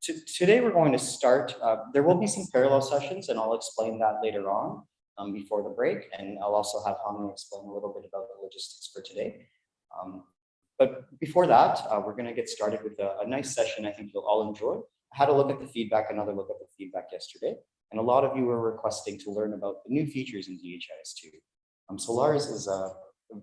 today we're going to start, uh, there will be some parallel sessions and I'll explain that later on um, before the break. And I'll also have Hami explain a little bit about the logistics for today. Um, but before that, uh, we're going to get started with a, a, nice session I think you'll all enjoy. I had a look at the feedback, another look at the feedback yesterday, and a lot of you were requesting to learn about the new features in DHIS2. Um, so Lars is uh,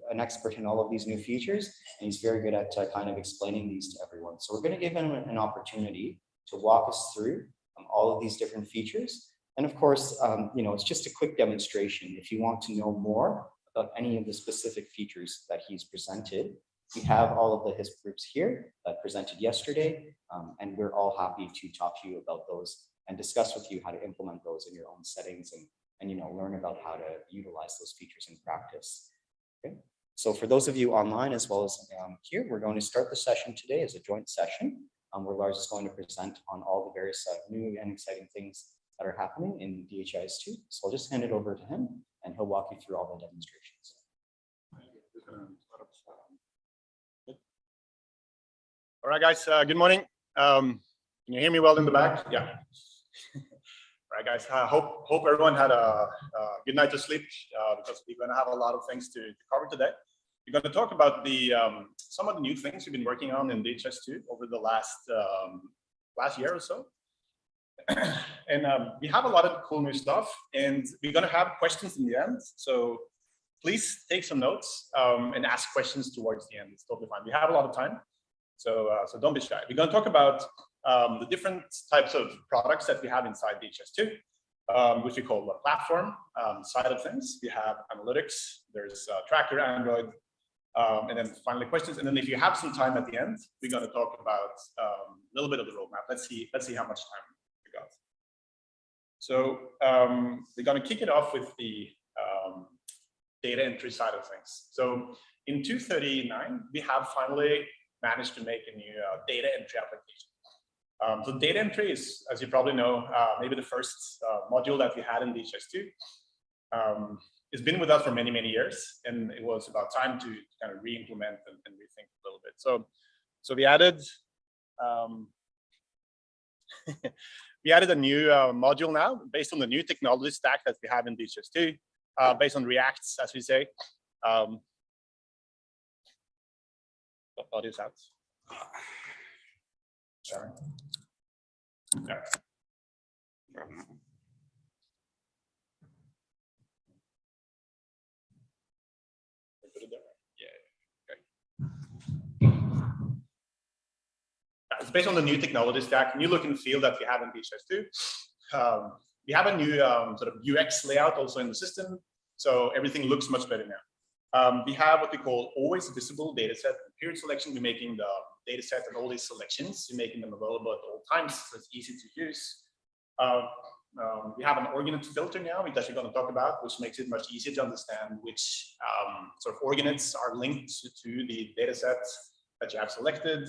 an expert in all of these new features, and he's very good at uh, kind of explaining these to everyone. So we're going to give him an opportunity to walk us through um, all of these different features. And of course, um, you know, it's just a quick demonstration. If you want to know more about any of the specific features that he's presented, we have all of the HISP groups here that presented yesterday, um, and we're all happy to talk to you about those and discuss with you how to implement those in your own settings and, and you know, learn about how to utilize those features in practice. Okay. So for those of you online as well as um, here, we're going to start the session today as a joint session um, where Lars is going to present on all the various uh, new and exciting things that are happening in DHIS2. So I'll just hand it over to him and he'll walk you through all the demonstrations. All right, guys, uh, good morning. Um, can you hear me well in the back? Yeah. All right, guys, I uh, hope, hope everyone had a, a good night to sleep uh, because we're going to have a lot of things to, to cover today. We're going to talk about the um, some of the new things we've been working on in DHIS2 over the last um, last year or so. and um, we have a lot of cool new stuff, and we're going to have questions in the end. So please take some notes um, and ask questions towards the end. It's totally fine. We have a lot of time, so uh, so don't be shy. We're going to talk about um, the different types of products that we have inside DHIS2. um, which we call the platform um, side of things. We have analytics, there's uh, tracker, Android, um, and then finally questions. And then if you have some time at the end, we're going to talk about um, a little bit of the roadmap. Let's see, let's see how much time we got. So um, we're going to kick it off with the um, data entry side of things. So in 239, we have finally managed to make a new uh, data entry application. Um, so data entry is, as you probably know, uh, maybe the first uh, module that we had in DHIS2. It's been with us for many, many years, and it was about time to kind of re-implement and, and, rethink a little bit. So, so we added um, we added a new uh, module now based on the new technology stack that we have in DHIS2, uh, based on Reacts, as we say. Um, audio's out. Sorry. Okay. it's based on the new technology stack, new look and feel that we have in DHIS2. Um, we have a new um, sort of UX layout also in the system, so everything looks much better now. Um, we have what we call always visible data set. Period selection, we're making the data set and all these selections, we're making them available at all times, so it's easy to use. Uh, um, we have an org unit filter now, which we're going to talk about, which makes it much easier to understand which um, sort of org units are linked to, to the data sets that you have selected.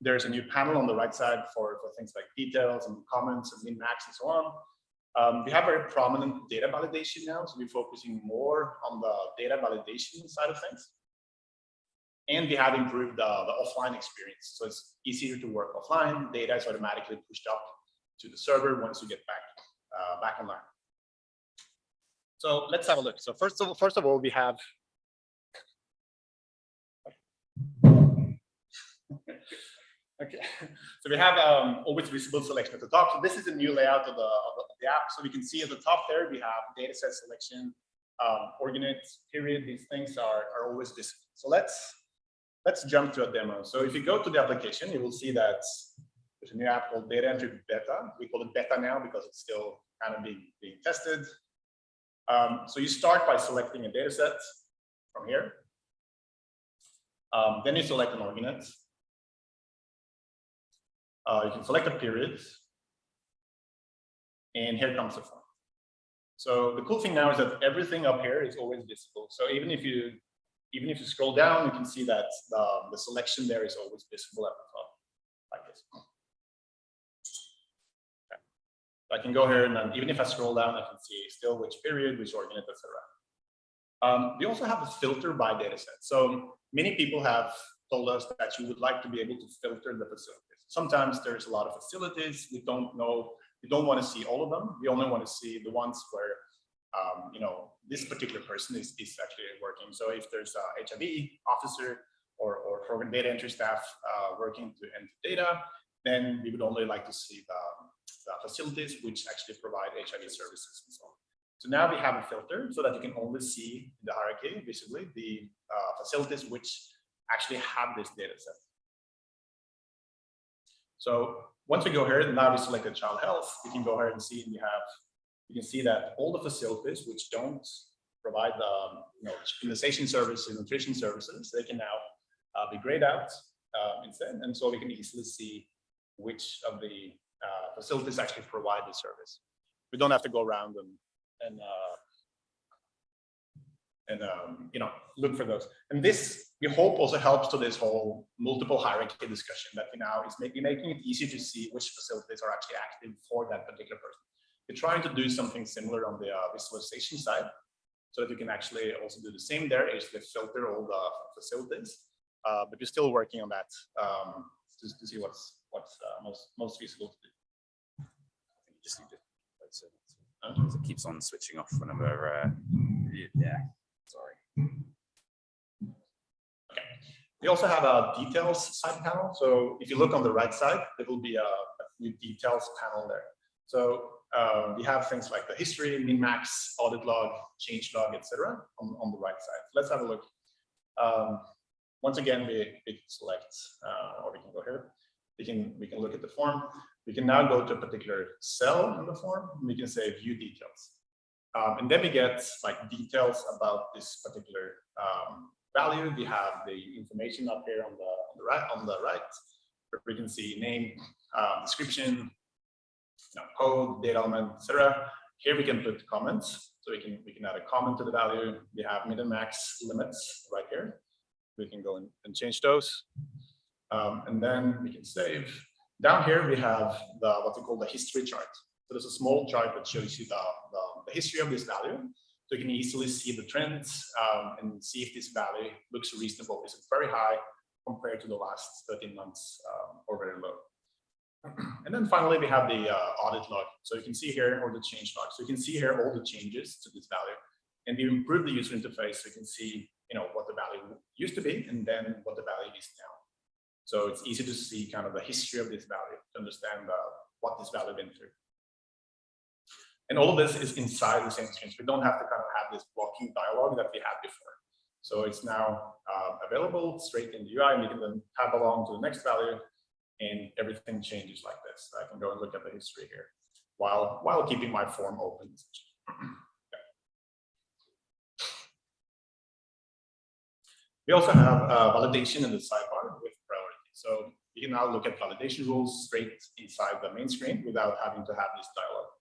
There's a new panel on the right side for, for things like details and comments and min-max and so on. Um, we have very prominent data validation now, so we're focusing more on the data validation side of things. And we have improved uh, the offline experience. So it's easier to work offline. Data is automatically pushed up to the server once you get back, uh, back online. So let's have a look. So first of all, first of all, we have Okay, so we have um, always visible selection at the top. So this is a new layout of the, of the app. So we can see at the top there, we have data set selection, um, period. These things are, are always visible. So let's, let's jump to a demo. So if you go to the application, you will see that there's a new app called Data Entry Beta. We call it Beta now because it's still kind of being, being tested. Um, so you start by selecting a data set from here. Um, then you select an org unit. Uh, you can select a period. And here comes the form. So the cool thing now is that everything up here is always visible. So even if you even if you scroll down, you can see that the, the selection there is always visible at the top, like this. Okay. I can go here and then even if I scroll down, I can see still which period, which org unit, etc. Um, we also have a filter by dataset. So many people have told us that you would like to be able to filter the facilities. Sometimes there's a lot of facilities. We don't know, we don't want to see all of them. We only want to see the ones where, um, you know, this particular person is, is actually working. So if there's a HIV officer or, or program data entry staff uh, working to enter data, then we would only like to see the, the facilities which actually provide HIV services and so on. So now we have a filter so that you can only see the hierarchy visibly the uh, facilities which actually have this data set. So once we go here, now we selected child health, we can go here and see we have, you can see that all the facilities which don't provide the you know, immunization services, nutrition services, they can now uh, be grayed out uh, instead. And so we can easily see which of the uh, facilities actually provide the service. We don't have to go around and and uh, and um, you know look for those. And this we hope also helps to this whole multiple hierarchy discussion that we now is making making it easy to see which facilities are actually active for that particular person. We're trying to do something similar on the uh, visualization side, so that you can actually also do the same there, is to filter all the facilities. Uh, but we're still working on that um, to, to see what's what's uh, most most feasible to do. You just need to- it. It keeps on switching off whenever, uh, yeah, sorry. We also have a details side panel. So if you look on the right side, there will be a, a few details panel there. So uh, we have things like the history, min-max, audit log, change log, etc. On, on the right side. Let's have a look. Um, once again, we, we select, uh, or we can go here. We can we can look at the form. We can now go to a particular cell in the form. And we can say view details. Um, and then we get like details about this particular um, value. We have the information up here on the, on the right, on the right, we can see name, uh, description, you know, code, data element, etc. Here we can put comments. So we can we can add a comment to the value. We have min and max limits right here. We can go and, and change those. Um, and then we can save. Down here we have the what we call the history chart. So there's a small chart that shows you the, the, the history of this value. So you can easily see the trends um, and see if this value looks reasonable. Is it very high compared to the last 13 months um, or very low? And then finally, we have the uh, audit log. So you can see here, or the change log. So you can see here all the changes to this value. And we improve the user interface. So you can see, you know, what the value used to be and then what the value is now. So it's easy to see kind of the history of this value to understand uh, what this value been through. And all of this is inside the same screen. So we don't have to kind of have this blocking dialogue that we had before. So it's now uh, available straight in the UI, and you can then tab along to the next value, and everything changes like this. I can go and look at the history here while while keeping my form open. We also have uh, validation in the sidebar with priority. So you can now look at validation rules straight inside the main screen without having to have this dialogue.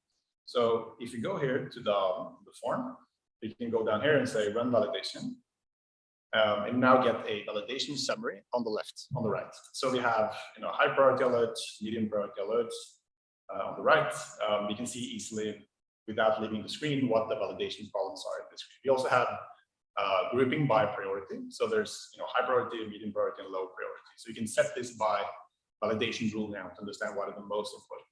So if you go here to the, the form, you can go down here and say run validation. Um, and now get a validation summary on the left, on the right. So we have you know high priority alerts, medium priority alerts uh, on the right. Um, can see easily without leaving the screen what the validation problems are in screen. We also have uh, grouping by priority. So there's you know high priority, medium priority, and low priority. So you can set this by validation rule now to understand what are the most important.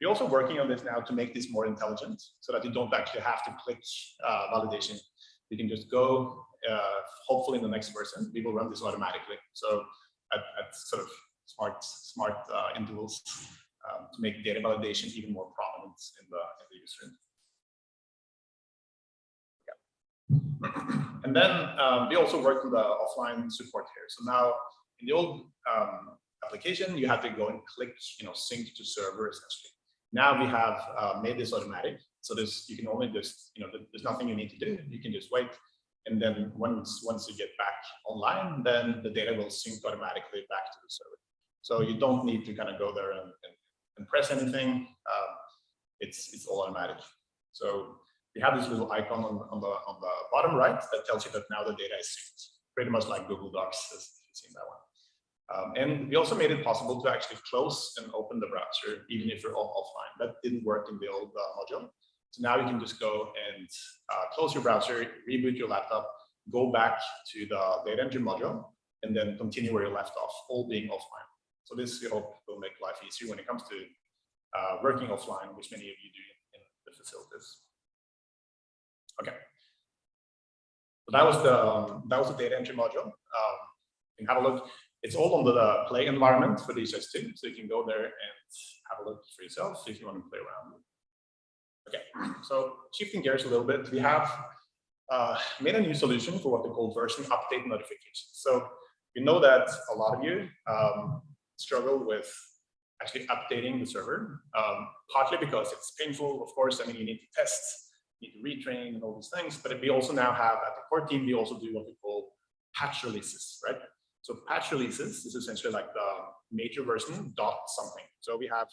We're also working on this now to make this more intelligent so that you don't actually have to click uh, validation. You can just go, uh, hopefully in the next version, we will run this automatically. So at, at sort of smart, smart uh, intervals um, to make data validation even more prominent in the, in the user. And then um, we also work with the offline support here. So now in the old um, application, you have to go and click, you know, sync to server essentially. Now we have uh, made this automatic. So there's, you can only just, you know, there's nothing you need to do. You can just wait. And then once, once you get back online, then the data will sync automatically back to the server. So you don't need to kind of go there and, and, and press anything. Um, it's, it's all automatic. So we have this little icon on, on, the, on the bottom right that tells you that now the data is synced, pretty much like Google Docs, as you've seen that one. Um, and we also made it possible to actually close and open the browser, even if you're offline. That didn't work in the old uh, module. So now you can just go and uh, close your browser, reboot your laptop, go back to the data entry module, and then continue where you left off, all being offline. So this we hope will make life easier when it comes to uh, working offline, which many of you do in the facilities. Okay. So that was the um, that was the data entry module. Um, can have a look. It's all under the play environment for DHIS2, so you can go there and have a look for yourself if you want to play around. Okay, so shifting gears a little bit, we have uh, made a new solution for what they call version update notifications. So we know that a lot of you um, struggle with actually updating the server, um, partly because it's painful, of course. I mean, you need to test, you need to retrain and all these things. But we also now have at the core team, we also do what we call patch releases, right? So patch releases is essentially like the major version dot something. So we have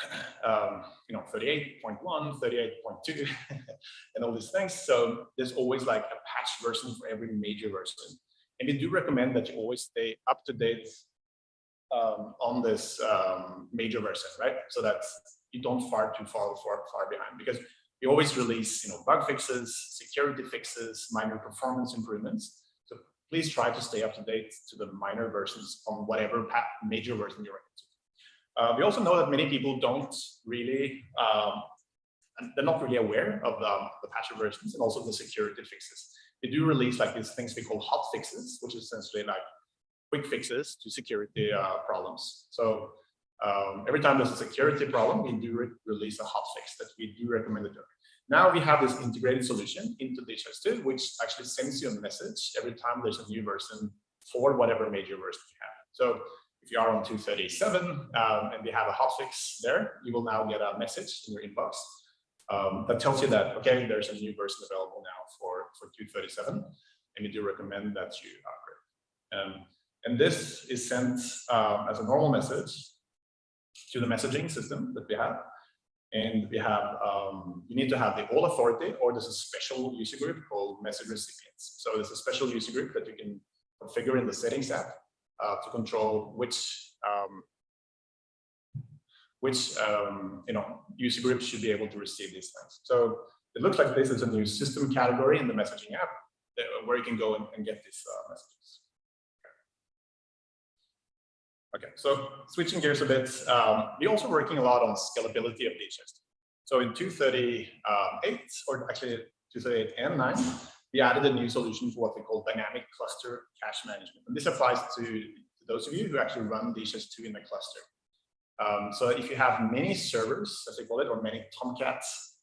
um, you know, 38.1, 38.2, and all these things. So there's always like a patch version for every major version. And we do recommend that you always stay up to date um, on this um, major version, right? So that you don't far too far, far, far behind because we always release, you know, bug fixes, security fixes, minor performance improvements. Please try to stay up to date to the minor versions on whatever major version you're into. Uh, we also know that many people don't really, um, they're not really aware of the, the patch versions and also the security fixes. They do release like these things we call hot fixes, which is essentially like quick fixes to security uh, problems. So um, every time there's a security problem, we do re release a hot fix that we do recommend it. Now we have this integrated solution into DHIS2, which actually sends you a message every time there's a new version for whatever major version you have. So if you are on 237 um, and we have a hotfix there, you will now get a message in your inbox um, that tells you that, okay, there's a new version available now for, for 237, and we do recommend that you upgrade. Um, and this is sent uh, as a normal message to the messaging system that we have. And we have, um, you need to have the all authority, or there's a special user group called message recipients. So there's a special user group that you can configure in the settings app uh, to control which um, which um, you know user groups should be able to receive these things. So it looks like this is a new system category in the messaging app that, where you can go and, and get these uh, messages. Okay. so switching gears a bit, um, we're also working a lot on scalability of DHIS. So in 238, or actually 238 and 9, we added a new solution for what we call dynamic cluster cache management. And this applies to, those of you who actually run DHIS2 in the cluster. Um, so if you have many servers, as they call it, or many Tomcats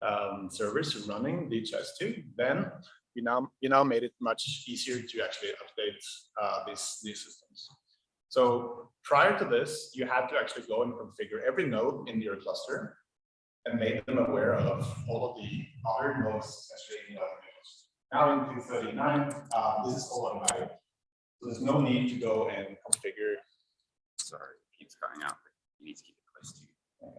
um, servers running DHIS2, then we now we now made it much easier to actually update uh, these these systems. So prior to this, you had to actually go and configure every node in your cluster and make them aware of all of the other nodes, especially in the now in 239, uh, this is all automatic. So there's no need to go and configure. Sorry, it keeps cutting out. You need to keep it close to you.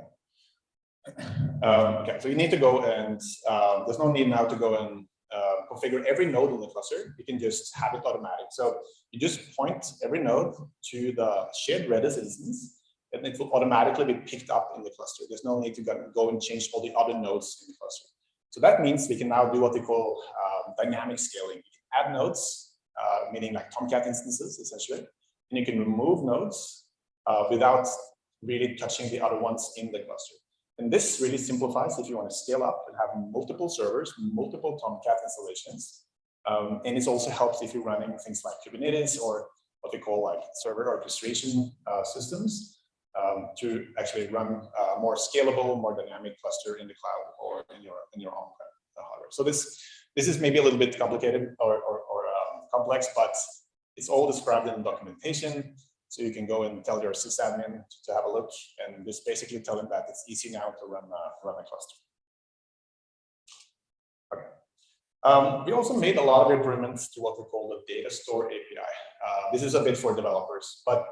Okay. Um, okay, so you need to go and uh, there's no need now to go and uh, configure every node in the cluster. You can just have it automatic. So you just point every node to the shared Redis instance, and it will automatically be picked up in the cluster. There's no need to go and change all the other nodes in the cluster. So that means we can now do what we call um, dynamic scaling. You can add nodes, uh, meaning like Tomcat instances, essentially, and you can remove nodes uh, without really touching the other ones in the cluster. And this really simplifies if you want to scale up and have multiple servers, multiple Tomcat installations. Um, and it also helps if you're running things like Kubernetes or what they call like server orchestration uh, systems um, to actually run a more scalable, more dynamic cluster in the cloud or in your in your on-prem hardware. So this this is maybe a little bit complicated or or, or um, complex, but it's all described in the documentation. So you can go and tell your sysadmin to have a look, and just basically tell them that it's easy now to run uh, run a cluster. Okay. Um, we also made a lot of improvements to what we call the data store API. Uh, this is a bit for developers, but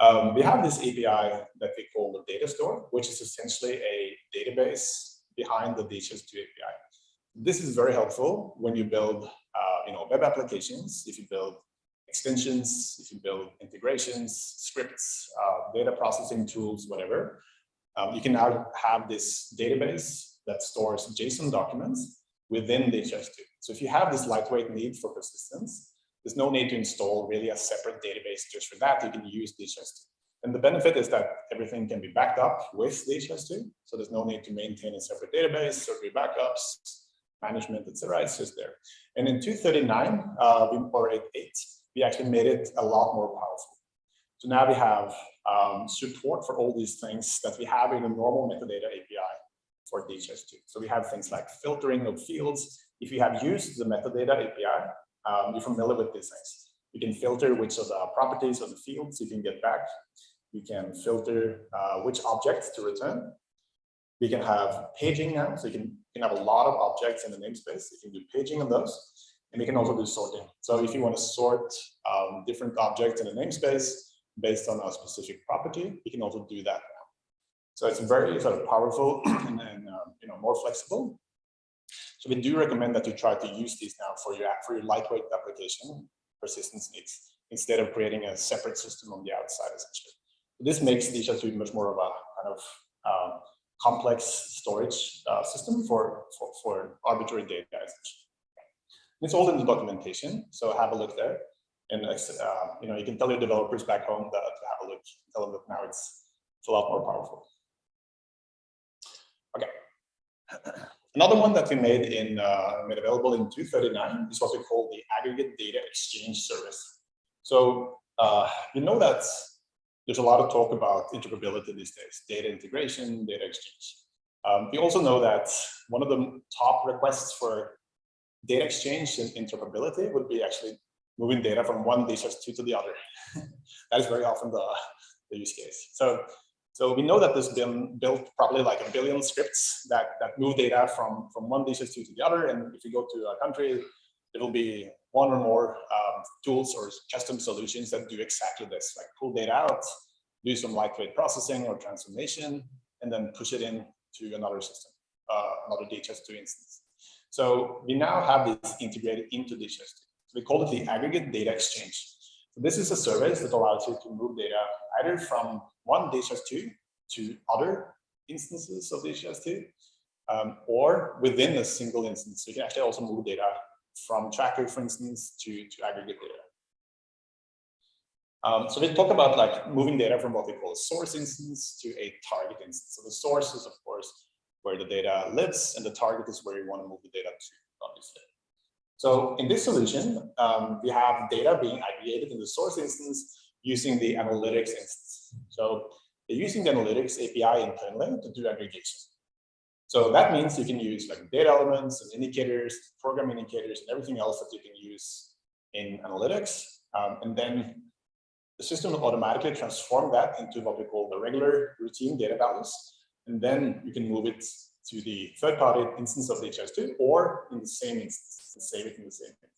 um, we have this API that we call the data store, which is essentially a database behind the DHIS2 API. This is very helpful when you build uh, you know, web applications, if you build extensions, if you build integrations, scripts, uh, data processing tools, whatever. Um, you can now have this database that stores JSON documents within DHIS2. So if you have this lightweight need for persistence, there's no need to install really a separate database just for that. You can use DHIS2. And the benefit is that everything can be backed up with DHIS2. So there's no need to maintain a separate database, separate backups, management, etc. It's just there. And in 239 uh, we- or 8.8, we actually made it a lot more powerful. So now we have um, support for all these things that we have in a normal metadata API for DHIS2. So we have things like filtering of fields. If you have used the metadata API, um, you're familiar with these things. You can filter which of the properties of the fields you can get back. You can filter uh, which objects to return. We can have paging now, so you can, you can have a lot of objects in the namespace. You can do paging on those, and we can also do sorting. So if you want to sort um, different objects in a namespace based on a specific property, you can also do that. So it's very sort of powerful and, and um, you know more flexible. So we do recommend that you try to use these now for your for your lightweight application persistence needs instead of creating a separate system on the outside essentially. This makes DHIS2 much more of a kind of um, complex storage uh, system for, for, for arbitrary data essentially. It's all in the documentation, so have a look there. And uh, you know, you can tell your developers back home that to have a look, tell them that now it's, it's a lot more powerful. Okay. Another one that we made in uh, made available in 239 is what we call the aggregate data exchange service. So uh, you know that there's a lot of talk about interoperability these days, data integration, data exchange. Um, we also know that one of the top requests for data exchange and interoperability would be actually moving data from one DHIS2 to the other. that is very often the, the use case. So so we know that there's been built probably like a billion scripts that, that move data from, from one DHIS2 to the other. And if you go to a country, there will be one or more um, tools or custom solutions that do exactly this, like pull data out, do some lightweight processing or transformation, and then push it in to another system, uh, another DHIS2 instance. So we now have this integrated into DHIS2. So we call it the aggregate data exchange. So this is a service that allows you to move data either from one DHIS2 to other instances of DHIS2, um, or within a single instance. So you can actually also move data from tracker, for instance, to, to aggregate data. Um, so we talk about like moving data from what we call a source instance to a target instance. So the source is, of course, where the data lives, and the target is where you want to move the data to, obviously. So in this solution, um, we have data being aggregated in the source instance using the analytics instance. So they're using the analytics API internally to do aggregation. So that means you can use like data elements and indicators, program indicators, and everything else that you can use in analytics. Um, and then the system will automatically transform that into what we call the regular routine data values. And then you can move it to the third-party instance of DHIS2 or in the same instance and save it in the same instance.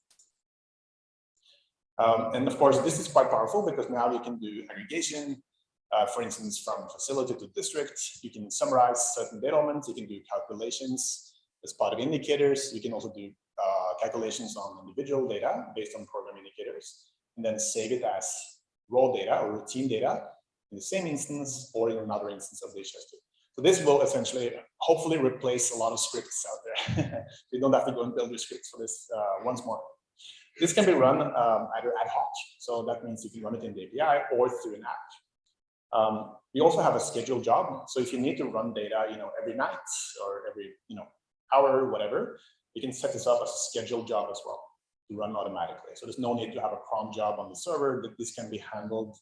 Um, and of course, this is quite powerful because now you can do aggregation, uh, for instance, from facility to district. You can summarize certain data elements. You can do calculations as part of indicators. You can also do uh, calculations on individual data based on program indicators, and then save it as raw data or routine data in the same instance or in another instance of DHIS2. So this will essentially, hopefully replace a lot of scripts out there. you don't have to go and build your scripts for this uh, once more. This can be run um, either ad hoc, so that means you can run it in the API or through an app. Um, we also have a scheduled job, so if you need to run data, you know, every night or every, you know, hour, whatever, you can set this up as a scheduled job as well to run automatically. So there's no need to have a cron job on the server. That this can be handled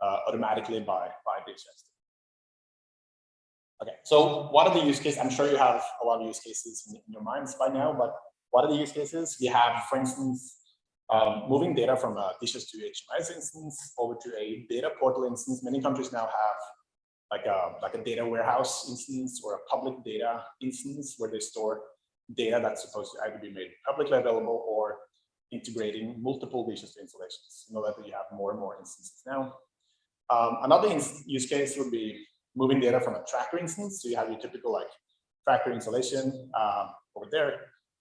uh, automatically by by DHIS. Okay, so what are the use cases? I'm sure you have a lot of use cases in, in your minds by now, but what are the use cases? We have, for instance, um, moving data from a DHIS2 HMIS instance over to a data portal instance. Many countries now have like a, like a data warehouse instance or a public data instance where they store data that's supposed to either be made publicly available or integrating multiple DHIS2 installations. You know that you have more and more instances now. Um, another use case would be moving data from a tracker instance. So you have your typical like tracker installation um, over there.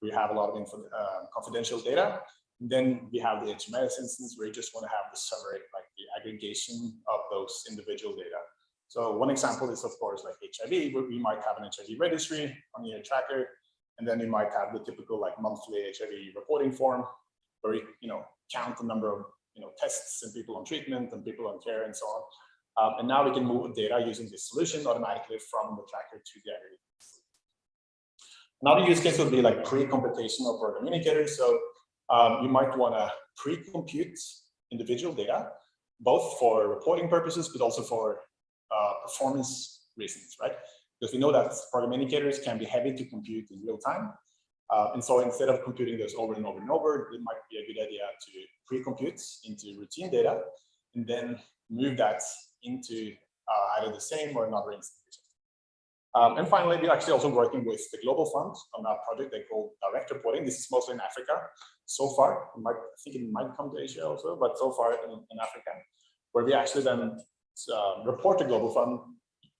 We have a lot of uh, confidential data. And then we have the HMIS instance where you just want to have the summary, like the aggregation of those individual data. So one example is of course like HIV, where we might have an HIV registry on your tracker, and then you might have the typical like monthly HIV reporting form where you, you know, count the number of you know tests and people on treatment and people on care and so on. Um, and now we can move data using this solution automatically from the tracker to the aggregate. Another use case would be like pre-computational program indicators. So um, you might want to pre-compute individual data, both for reporting purposes, but also for uh, performance reasons, right? Because we know that program indicators can be heavy to compute in real time. Uh, and so instead of computing those over and over and over, it might be a good idea to pre-compute into routine data and then move that into uh, either the same or another institution. Um, and finally, we're actually also working with the Global Fund on a project they call direct reporting. This is mostly in Africa so far. Might, I think it might come to Asia also, but so far in, in Africa, where we actually then uh, report the Global Fund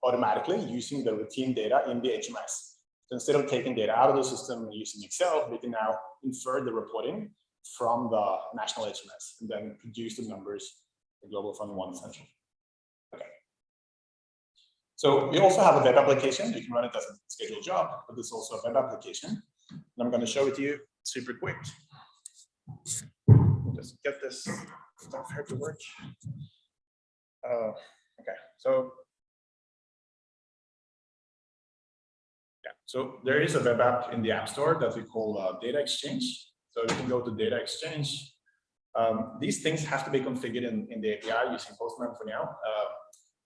automatically using the routine data in the HMIS. So instead of taking data out of the system and using Excel, we can now infer the reporting from the national HMIS and then produce the numbers the Global Fund wants essentially. So we also have a web application. You can run it as a scheduled job, but there's also a web application. And I'm going to show it to you super quick. Just get this stuff here to work. Uh, okay, so yeah, so there is a web app in the App Store that we call uh, Data Exchange. So you can go to Data Exchange. Um, these things have to be configured in, in the API using Postman for now. Uh,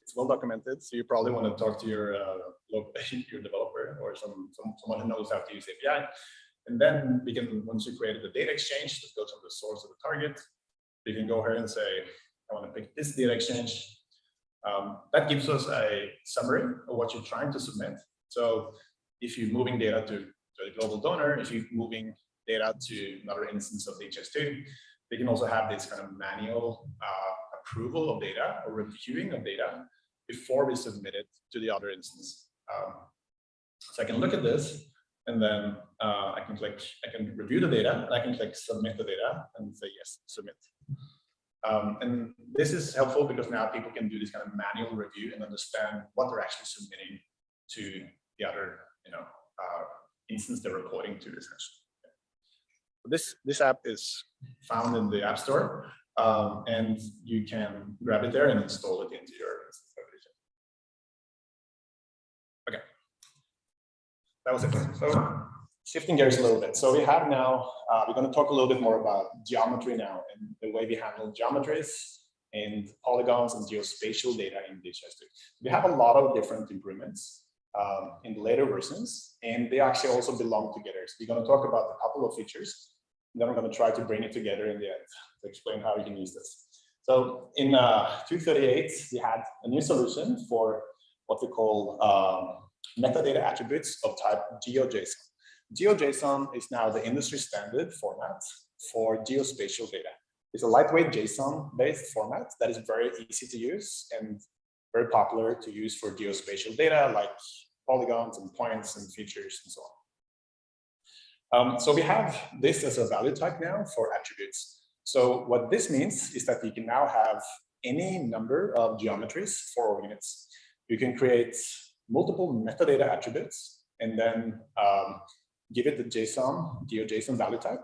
it's well documented, so you probably want to talk to your uh, your developer or some, some someone who knows how to use API. And then we can, once you created the data exchange, that goes from the source of the target, we can go here and say, I want to pick this data exchange. Um, that gives us a summary of what you're trying to submit. So if you're moving data to, to the global donor, if you're moving data to another instance of DHIS2, they can also have this kind of manual uh, approval of data or reviewing of data before we submit it to the other instance. Um, so I can look at this and then uh, I can click, I can review the data, and I can click submit the data and say yes, submit. Um, and this is helpful because now people can do this kind of manual review and understand what they're actually submitting to the other, you know, uh, instance they're reporting to essentially. This this app is found in the App Store, um, and you can grab it there and install it into your Okay, that was it. So shifting gears a little bit. So we have now, uh, we're going to talk a little bit more about geometry now and the way we handle geometries and polygons and geospatial data in DHIS2. We have a lot of different improvements um, in the later versions, and they actually also belong together. So we're going to talk about a couple of features, and then we're going to try to bring it together in the end to explain how you can use this. So in uh, 238, we had a new solution for what we call um, metadata attributes of type GeoJSON. GeoJSON is now the industry standard format for geospatial data. It's a lightweight JSON-based format that is very easy to use and very popular to use for geospatial data like polygons and points and features and so on. Um, so we have this as a value type now for attributes. So what this means is that we can now have any number of geometries for org units. You can create multiple metadata attributes and then um, give it the JSON, GeoJSON value type.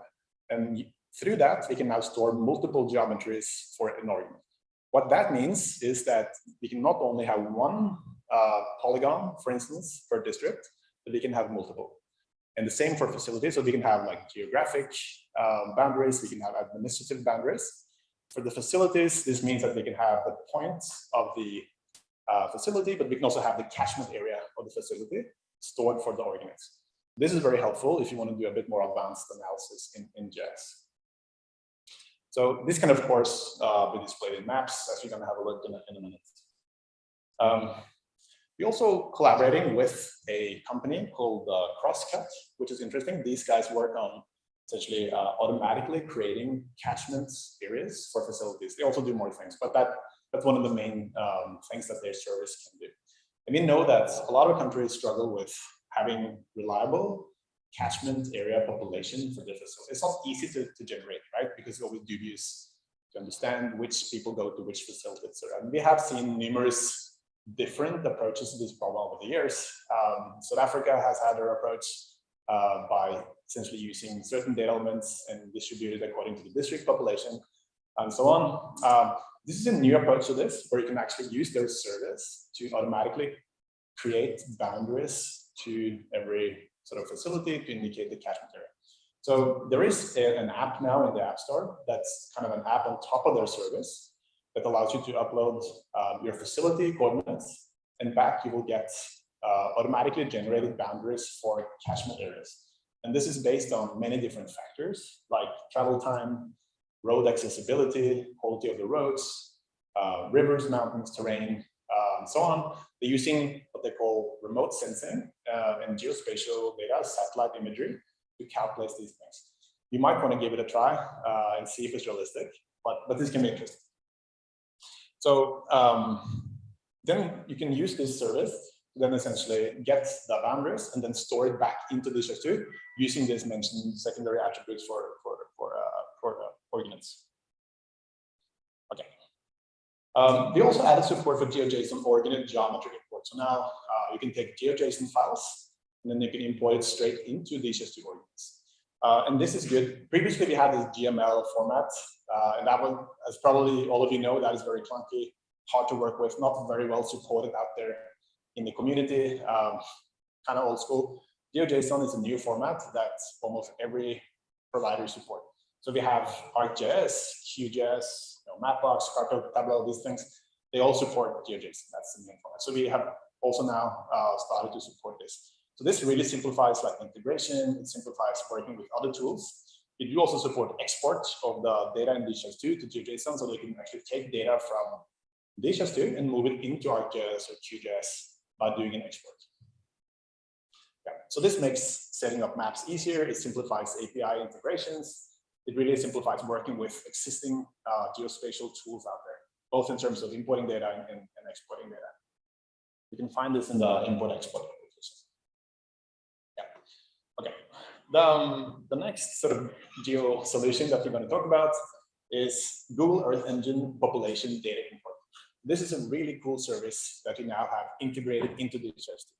And through that, we can now store multiple geometries for an org unit. What that means is that we can not only have one uh, polygon, for instance, per district, but we can have multiple. And the same for facilities. So we can have like geographic um, boundaries, we can have administrative boundaries. For the facilities, this means that we can have the points of the uh, facility, but we can also have the catchment area of the facility stored for the org units. This is very helpful if you want to do a bit more advanced analysis in, in GIS. So this can, of course, uh, be displayed in maps, as we're going to have a look in a, in a minute. Um, we're also collaborating with a company called uh, Crosscut, which is interesting. These guys work on essentially uh, automatically creating catchment areas for facilities. They also do more things, but that that's one of the main um, things that their service can do. And we know that a lot of countries struggle with having reliable catchment area population for the facility. It's not easy to, to generate, right? Because it's always dubious to understand which people go to which facilities. And we have seen numerous different approaches to this problem over the years. Um, South Africa has had their approach uh, by essentially using certain data elements and distributed according to the district population and so on. Um, this is a new approach to this, where you can actually use their service to automatically create boundaries to every sort of facility to indicate the catchment area. So there is a- an app now in the App Store that's kind of an app on top of their service that allows you to upload um, your facility coordinates and back you will get uh, automatically generated boundaries for catchment areas. And this is based on many different factors like travel time, road accessibility, quality of the roads, uh, rivers, mountains, terrain, uh, and so on. They're using what they call remote sensing uh, and geospatial data, satellite imagery, to calculate these things. You might want to give it a try uh, and see if it's realistic, but, but this can be interesting. So um, then you can use this service to then essentially get the boundaries and then store it back into DHIS2 using these mentioned secondary attributes for, for uh. Okay. Um, we also added support for GeoJSON org unit geometry import. So now uh, you can take GeoJSON files and then you can import it straight into DHIS2 org units. Uh, and this is good. Previously, we had this GML format, uh, and that one, as probably all of you know, that is very clunky, hard to work with, not very well supported out there in the community, um, kind of old school. GeoJSON is a new format that almost every provider support. So we have ArcGIS, QGIS, you know, Mapbox, Carto, Tableau, these things, they all support GeoJSON. That's the main format. So we have also now uh, started to support this. So this really simplifies like integration, it simplifies working with other tools. It do also support export of the data in DHIS2 to GeoJSON, so they can actually take data from DHIS2 and move it into ArcGIS or QGIS by doing an export. Yeah. So this makes setting up maps easier. It simplifies API integrations. It really simplifies working with existing uh, geospatial tools out there, both in terms of importing data and, and, exporting data. You can find this in the import export. Yeah. Okay. The, um, the next sort of geo solution that we're going to talk about is Google Earth Engine population data import. This is a really cool service that we now have integrated into the DHIS2.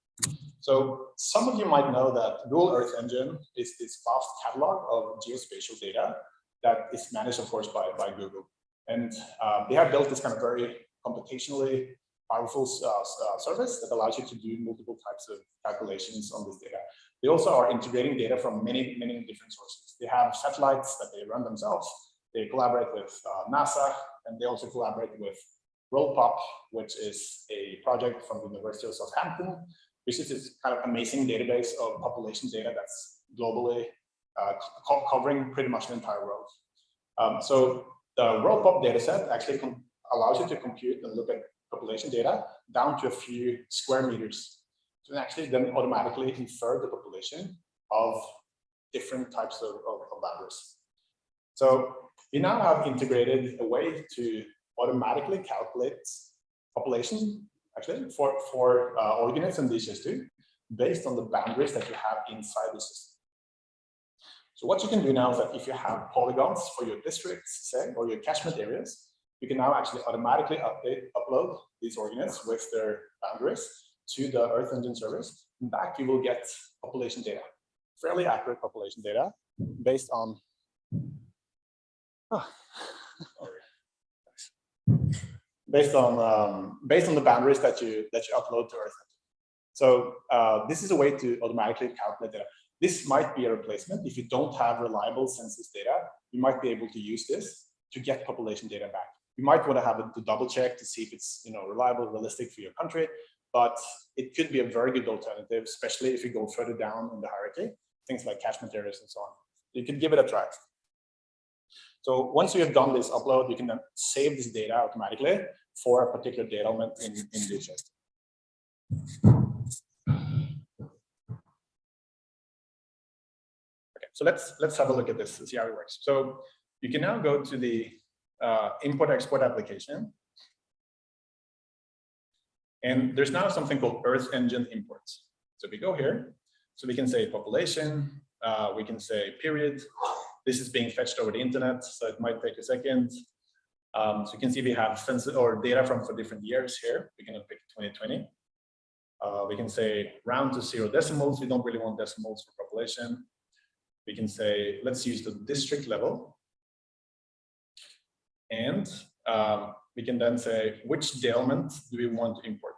So some of you might know that Google Earth Engine is this vast catalog of geospatial data that is managed, of course, by, by Google. And uh, they have built this kind of very computationally powerful uh, uh, service that allows you to do multiple types of calculations on this data. They also are integrating data from many, many different sources. They have satellites that they run themselves. They collaborate with uh, NASA, and they also collaborate with WorldPop, which is a project from the University of Southampton, which is this kind of amazing database of population data that's globally uh, co covering pretty much the entire world. Um, so the WorldPop dataset actually allows you to compute and look at population data down to a few square meters. To actually then automatically infer the population of different types of, of, of boundaries. So we now have integrated a way to automatically calculate population actually for, for uh, org units and DHIS2, based on the boundaries that you have inside the system. So what you can do now is that if you have polygons for your districts, say, or your catchment areas, you can now actually automatically update, upload these org units with their boundaries to the Earth Engine service. And back you will get population data, fairly accurate population data based on oh, based on um, based on the boundaries that you that you upload to Earth. So uh, this is a way to automatically calculate data. This might be a replacement if you don't have reliable census data. You might be able to use this to get population data back. You might want to have it to double check to see if it's you know reliable, realistic for your country. But it could be a very good alternative, especially if you go further down in the hierarchy, things like catchment areas and so on. You can give it a try. So once you have done this upload, you can then save this data automatically for a particular data element in, in DHIS. Okay, so let's let's have a look at this and see how it works. So you can now go to the uh, import export application. And there's now something called Earth Engine imports. So we go here, so we can say population, uh, we can say period. This is being fetched over the internet, so it might take a second. Um, so you can see we have census or data from for different years here. We can pick 2020. Uh, we can say round to zero decimals. We don't really want decimals for population. We can say, let's use the district level. And um, we can then say which element do we want to import.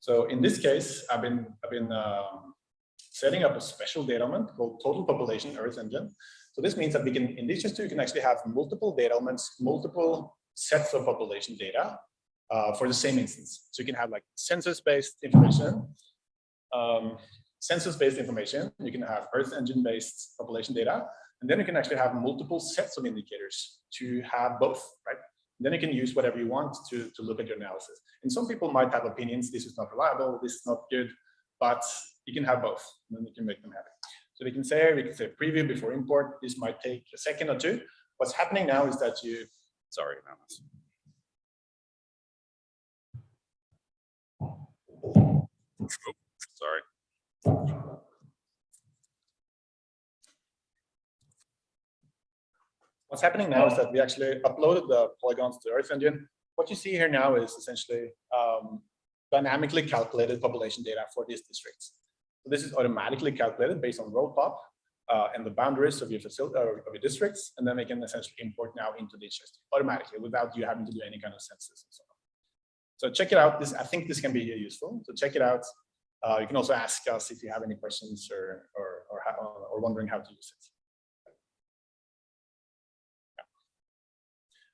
So in this case, I've been I've been um, setting up a special data element called total population Earth Engine. So this means that we can in DHIS2 you can actually have multiple data elements, multiple sets of population data uh, for the same instance. So you can have like census-based information, um, census-based information. You can have Earth Engine-based population data, and then you can actually have multiple sets of indicators to have both, right? Then you can use whatever you want to, to look at your analysis. And some people might have opinions, this is not reliable, this is not good, but you can have both, and then you can make them happy. So we can say, we can say preview before import. This might take a second or two. What's happening now is that you, Sorry. Sorry. what's happening now is that we actually uploaded the polygons to Earth Engine. What you see here now is essentially um, dynamically calculated population data for these districts. So this is automatically calculated based on WorldPop uh, and the boundaries of your facility or of your districts, and then we can essentially import now into the DHIS automatically without you having to do any kind of census and so on. So check it out. This I think this can be useful. So check it out. Uh, you can also ask us if you have any questions or or or, how, or wondering how to use it.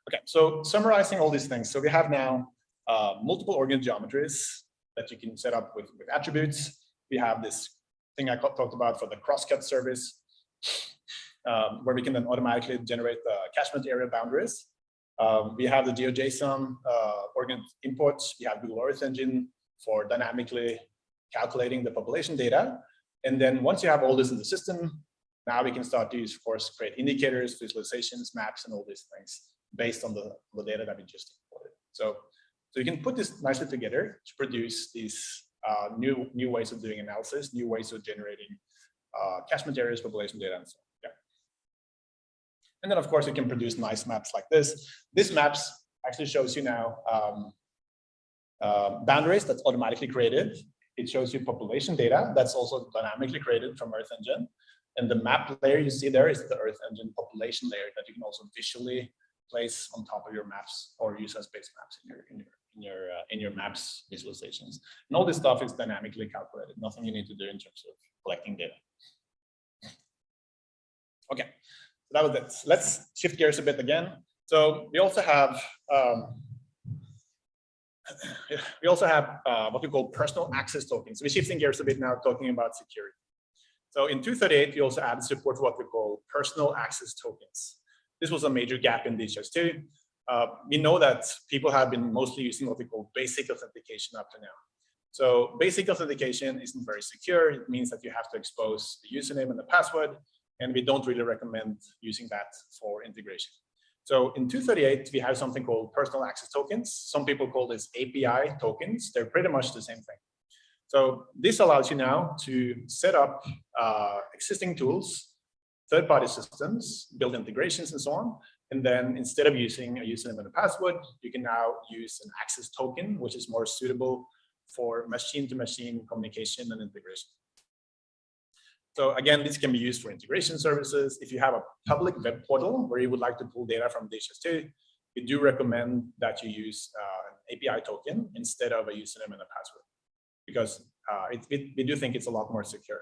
Okay, so summarizing all these things. So we have now uh, multiple org unit geometries that you can set up with, with attributes. We have this thing I talked about for the crosscut service, um, where we can then automatically generate the catchment area boundaries. Um, we have the GeoJSON uh, org unit imports. We have Google Earth Engine for dynamically calculating the population data. And then once you have all this in the system, now we can start to use, of course, create indicators, visualizations, maps, and all these things based on the, the data that we just imported. So, so you can put this nicely together to produce these uh, new new ways of doing analysis, new ways of generating uh, catchment areas, population data, and so on. Yeah. And then, of course, you can produce nice maps like this. This maps actually shows you now um, uh, boundaries that's automatically created. It shows you population data that's also dynamically created from Earth Engine. And the map layer you see there is the Earth Engine population layer that you can also visually place on top of your maps or use as base maps in your in your in your uh, in your maps visualizations. And all this stuff is dynamically calculated. Nothing you need to do in terms of collecting data. Okay, so that was it. Let's shift gears a bit again. So we also have um, we also have uh, what we call personal access tokens. We're shifting gears a bit now, talking about security. So in 238, we also added support for what we call personal access tokens. This was a major gap in DHIS2. Uh, we know that people have been mostly using what we call basic authentication up to now. So basic authentication isn't very secure. It means that you have to expose the username and the password, and we don't really recommend using that for integration. So in 238, we have something called personal access tokens. Some people call this API tokens. They're pretty much the same thing. So this allows you now to set up uh, existing tools, third-party systems, build integrations and so on. And then instead of using a username and a password, you can now use an access token, which is more suitable for machine-to-machine -machine communication and integration. So again, this can be used for integration services. If you have a public web portal where you would like to pull data from DHIS2, we do recommend that you use uh, an API token instead of a username and a password, because uh, it, it, we do think it's a lot more secure.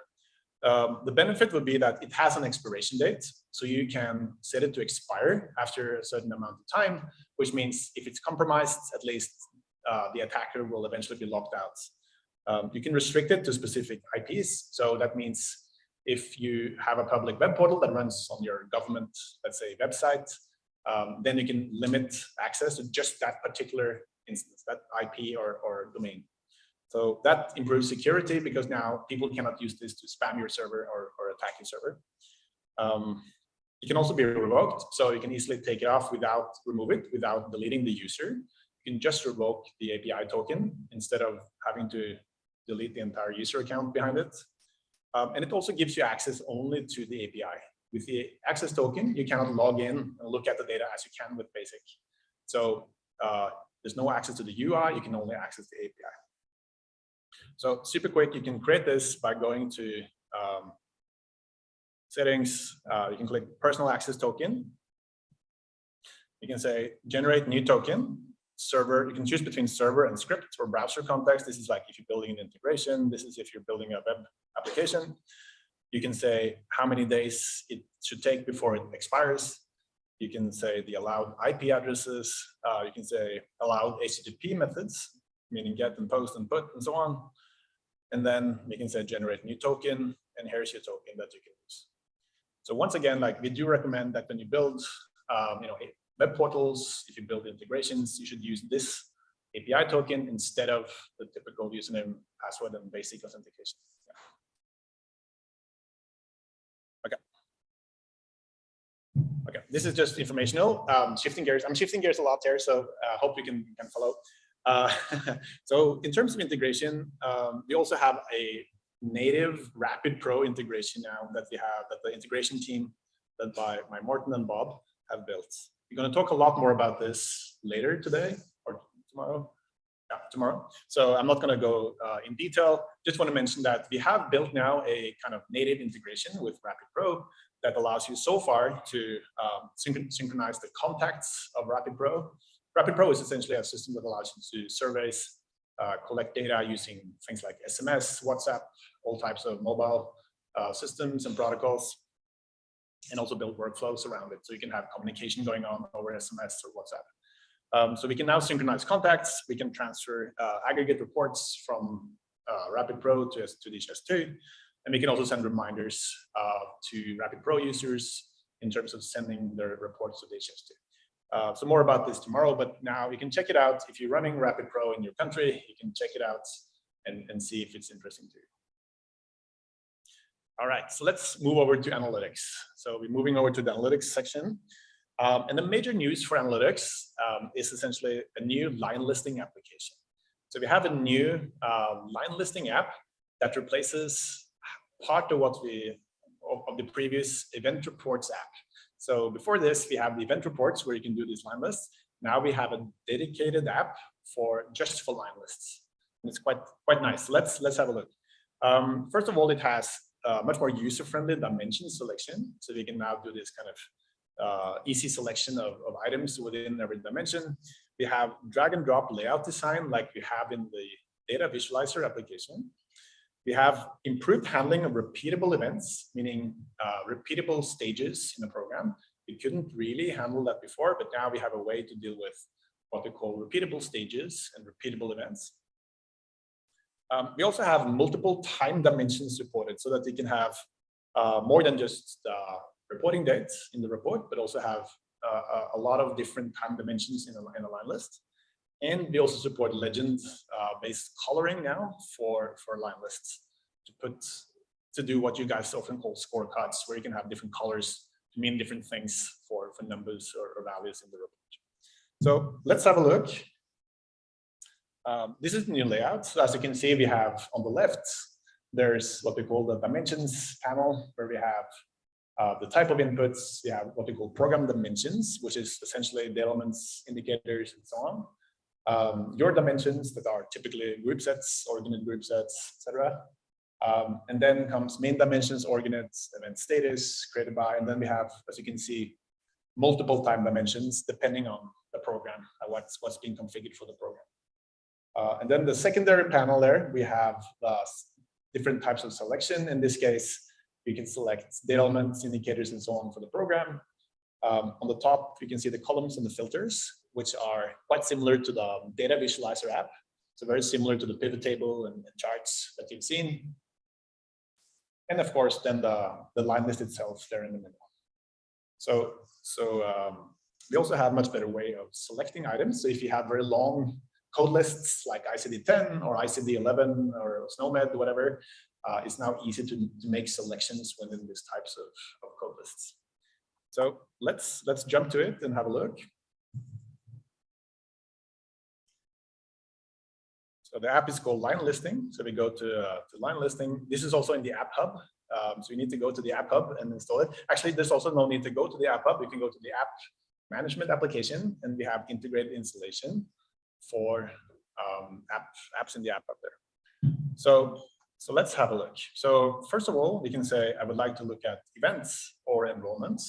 Um, the benefit would be that it has an expiration date, so you can set it to expire after a certain amount of time, which means if it's compromised, at least uh, the attacker will eventually be locked out. Um, you can restrict it to specific IPs, so that means if you have a public web portal that runs on your government, let's say, website, um, then you can limit access to just that particular instance, that IP or, or domain. So that improves security because now people cannot use this to spam your server or, or attack your server. Um, it can also be revoked, so you can easily take it off without remove it, without deleting the user. You can just revoke the API token instead of having to delete the entire user account behind it. Um, and it also gives you access only to the API. With the access token, you cannot log in and look at the data as you can with BASIC. So uh, there's no access to the UI, you can only access the API. So super quick, you can create this by going to um, settings, uh, you can click personal access token. You can say generate new token, server, you can choose between server and script or browser context. This is like if you're building an integration. This is if you're building a web application. You can say how many days it should take before it expires. You can say the allowed IP addresses. Uh, you can say allowed HTTP methods, meaning get and post and put and so on. And then you can say generate new token and here's your token that you can use. So once again, like we do recommend that when you build, um, you know, web portals, if you build integrations, you should use this API token instead of the typical username, password, and basic authentication. Okay. Okay, this is just informational. Um, shifting gears, I'm shifting gears a lot here, so I uh, hope you can, can follow. Uh, so in terms of integration, um, we also have a native Rapid Pro integration now that we have, that the integration team led by, by Morten and Bob have built. We're going to talk a lot more about this later today or tomorrow. Yeah, tomorrow. So I'm not going to go uh, in detail. Just want to mention that we have built now a kind of native integration with Rapid Pro that allows you so far to um, synch synchronize the contacts of Rapid Pro. Rapid Pro is essentially a system that allows you to do surveys, uh, collect data using things like SMS, WhatsApp, all types of mobile uh, systems and protocols and also build workflows around it. So you can have communication going on over SMS or WhatsApp. Um, so we can now synchronize contacts. We can transfer uh, aggregate reports from uh, Rapid Pro to, to DHIS2. And we can also send reminders uh, to Rapid Pro users in terms of sending their reports to DHIS2. Uh, so more about this tomorrow, but now you can check it out. If you're running Rapid Pro in your country, you can check it out and, and see if it's interesting to you. All right, so let's move over to analytics. So we're moving over to the analytics section. Um, and the major news for analytics um, is essentially a new line listing application. So we have a new uh, line listing app that replaces part of what we of, of, the previous event reports app. So before this, we have the event reports where you can do these line lists. Now we have a dedicated app for just for line lists. And it's quite quite nice. Let's let's have a look. Um, first of all, it has uh, much more user-friendly dimension selection. So we can now do this kind of uh, easy selection of, of items within every dimension. We have drag and drop layout design like we have in the data visualizer application. We have improved handling of repeatable events, meaning uh, repeatable stages in the program. We couldn't really handle that before, but now we have a way to deal with what we call repeatable stages and repeatable events. Um, we also have multiple time dimensions supported so that we can have uh, more than just uh, reporting dates in the report, but also have uh, a lot of different time dimensions in a, in a line list. And we also support legend-based uh, coloring now for, for line lists to put to do what you guys often call scorecards, where you can have different colors to mean different things for, for numbers or, or values in the report. So let's have a look um, this is the new layout. So as you can see, we have on the left, there's what we call the dimensions panel, where we have uh, the type of inputs. We have what we call program dimensions, which is essentially the elements, indicators, and so on. Um, your dimensions that are typically group sets, org unit group sets, etc. Um, and then comes main dimensions, org units, event status, created by, and then we have, as you can see, multiple time dimensions depending on the program, what's what's being configured for the program. Uh, and then the secondary panel there, we have uh, different types of selection. In this case, you can select data elements, indicators, and so on for the program. Um, on the top, you can see the columns and the filters, which are quite similar to the data visualizer app. So very similar to the pivot table and, charts that you've seen. And of course, then the, the line list itself there in the middle. So, so um, we also have much better way of selecting items. So if you have very long code lists like ICD-10 or ICD-11 or SNOMED, whatever, uh, it's now easy to, to make selections within these types of, of code lists. So let's let's jump to it and have a look. So the app is called Line Listing. So we go to, uh, to Line Listing. This is also in the App Hub. Um, so you need to go to the App Hub and install it. Actually, there's also no need to go to the App Hub. You can go to the App Management application, and we have integrated installation for um, app, apps in the app up there. So, so let's have a look. So first of all, we can say, I would like to look at events or enrollments.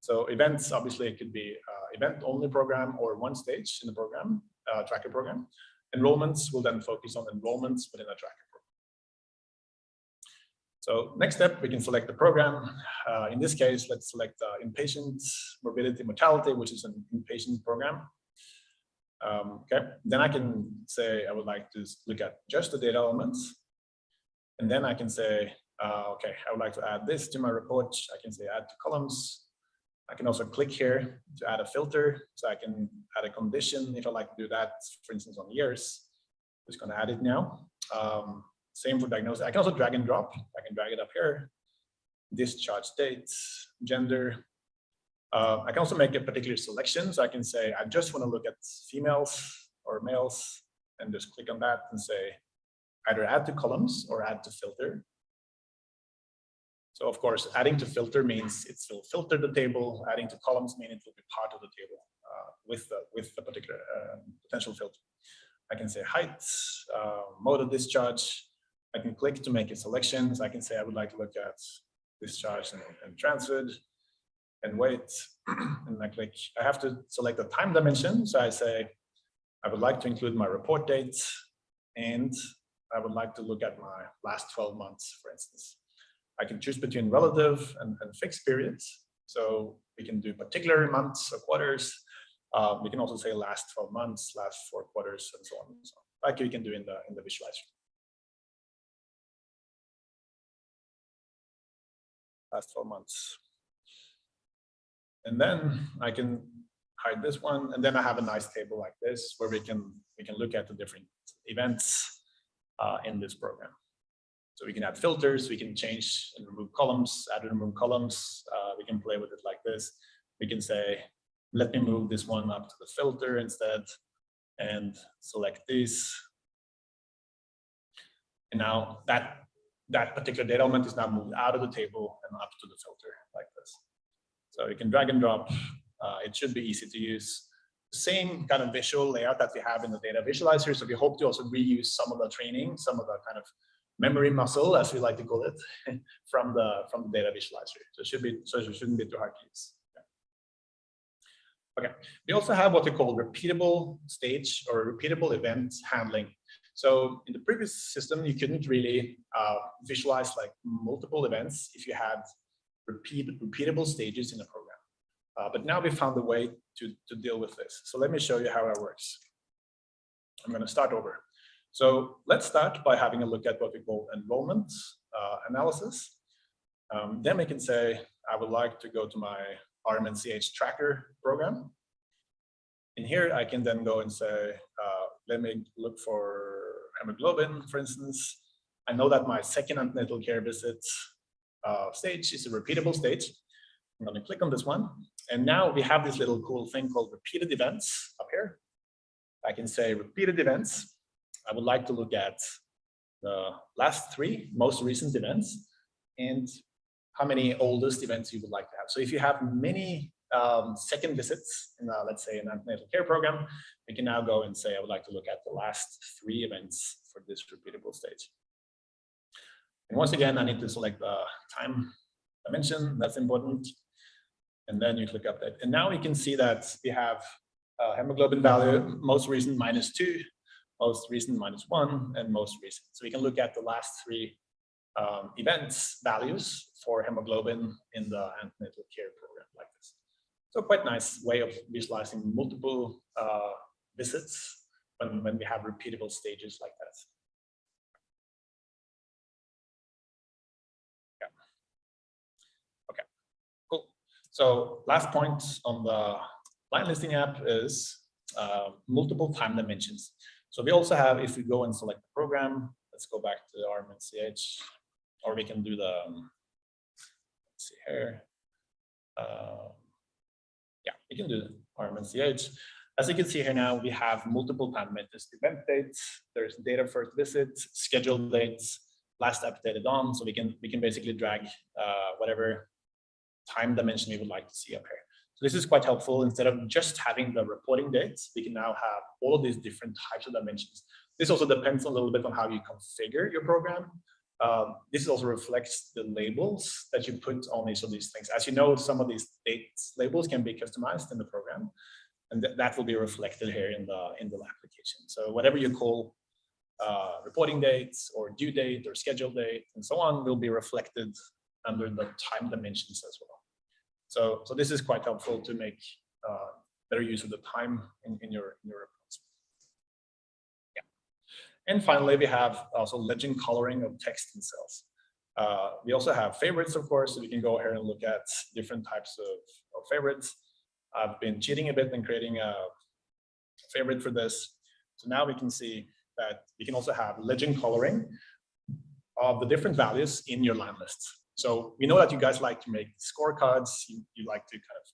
So events, obviously, it could be uh, event-only program or one stage in the program, uh, tracker program. Enrollments will then focus on enrollments within a tracker program. So next step, we can select the program. Uh, in this case, let's select uh, inpatient morbidity mortality, which is an inpatient program. Um, okay, then I can say I would like to look at just the data elements. And then I can say, uh, okay, I would like to add this to my report. I can say add to columns. I can also click here to add a filter. So I can add a condition if I like to do that, for instance, on years. Just gonna add it now. Um, same for diagnosis. I can also drag and drop. I can drag it up here. Discharge dates, gender. Uh, I can also make a particular selection. So I can say, I just want to look at females or males and just click on that and say either add to columns or add to filter. So of course, adding to filter means it will filter the table. Adding to columns means it will be part of the table uh, with the with the particular uh, potential filter. I can say height, uh, mode of discharge. I can click to make a selection. So I can say I would like to look at discharge and, and transferred and weight. and I click, I have to select the time dimension. So I say, I would like to include my report date and I would like to look at my last 12 months, for instance. I can choose between relative and, and fixed periods. So we can do particular months or quarters. Uh, we can also say last 12 months, last four quarters, and so on and so on, like you can do in the in the visualizer. Last 12 months. And then I can hide this one, and then I have a nice table like this where we can we can look at the different events uh, in this program. So we can add filters, we can change and remove columns, add and remove columns. Uh, we can play with it like this. We can say, let me move this one up to the filter instead and select this. And now that, that particular data element is now moved out of the table and up to the filter like this. So you can drag and drop. Uh, it should be easy to use. Same kind of visual layout that we have in the data visualizer. So we hope to also reuse some of the training, some of the kind of memory muscle, as we like to call it, from the from the data visualizer. So it should be so it shouldn't be too hard to use. Okay, we also have what we call repeatable stage or repeatable event handling. So in the previous system, you couldn't really uh, visualize like multiple events if you had repeat, repeatable stages in a program. Uh, but now we found a way to, to deal with this. So let me show you how it works. I'm going to start over. So let's start by having a look at what we call enrollment uh, analysis. Um, then we can say, I would like to go to my RMNCH tracker program. In here, I can then go and say, uh, let me look for hemoglobin, for instance. I know that my second antenatal care visit uh, stage is a repeatable stage. I'm going to click on this one. And now we have this little cool thing called repeated events up here. I can say repeated events. I would like to look at the last three most recent events and how many oldest events you would like to have. So if you have many um, second visits in, uh, let's say, an antenatal care program, we can now go and say, I would like to look at the last three events for this repeatable stage. And once again, I need to select the time dimension, that's important. And then you click update. And now we can see that we have uh, hemoglobin value, most recent minus two, most recent minus one, and most recent. So we can look at the last three um, events values for hemoglobin in the antenatal care program like this. So quite nice way of visualizing multiple uh, visits when, when we have repeatable stages like that. Yeah. Okay, cool. So last point on the line listing app is uh, multiple time dimensions. So we also have, if we go and select the program, let's go back to RMNCH, or we can do the, um, let's see here. Uh, yeah, we can do RMNCH. As you can see here now, we have multiple time dimensions, event dates, there's data first visit, scheduled dates, last updated on. So we can we can basically drag uh, whatever time dimension we would like to see up here. So this is quite helpful. Instead of just having the reporting dates, we can now have all of these different types of dimensions. This also depends a little bit on how you configure your program. um, this also reflects the labels that you put on each of these things. As you know, some of these dates labels can be customized in the program, and that, that will be reflected here in the in the application. So whatever you call uh, reporting dates or due date or schedule date and so on will be reflected under the time dimensions as well. So so this is quite helpful to make uh, better use of the time in, in your in your reports. And finally, we have also legend coloring of text and cells. Uh, we also have favorites, of course, so we can go here and look at different types of, of favorites. I've been cheating a bit and creating a favorite for this. So now we can see that we can also have legend coloring of the different values in your line lists. So we know that you guys like to make scorecards. You, you like to kind of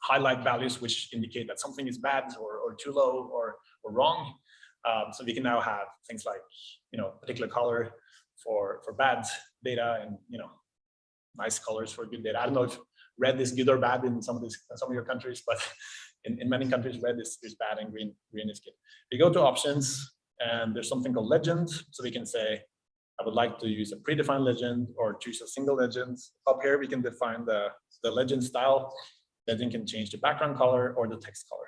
highlight values which indicate that something is bad or, or too low or, or wrong. Um, so we can now have things like, you know, particular color for, for bad data and, you know, nice colors for good data. I don't know if red is good or bad in some of these, some of your countries, but in, in many countries, red is, is bad and green, green is good. We go to options and there's something called legend. So we can say, I would like to use a predefined legend or choose a single legend. Up here, we can define the, the legend style. Legend can change the background color or the text color.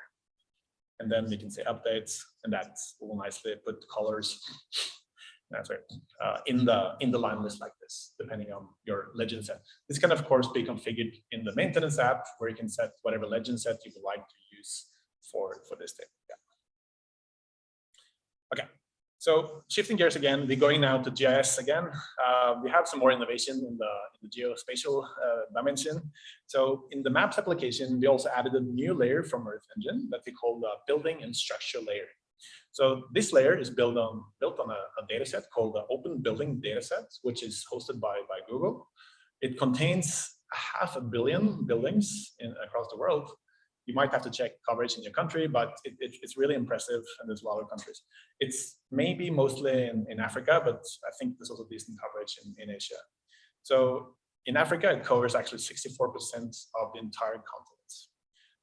And then we can say updates, and that will nicely put colors that's right, uh, in the in the line list like this, depending on your legend set. This can of course be configured in the maintenance app, where you can set whatever legend set you would like to use for for this table. Yeah. Okay, so shifting gears again, we're going now to GIS again. Uh, we have some more innovation in the, in the geospatial uh, dimension. So in the maps application, we also added a new layer from Earth Engine that we call the building and structure layer. So this layer is built on built on a, a data set called the Open Building Dataset, which is hosted by, by Google. It contains half a billion buildings in, across the world you might have to check coverage in your country, but it, it, it's really impressive and there's a lot of countries. It's maybe mostly in, in Africa, but I think there's also decent coverage in, in Asia. So in Africa, it covers actually 64% of the entire continent.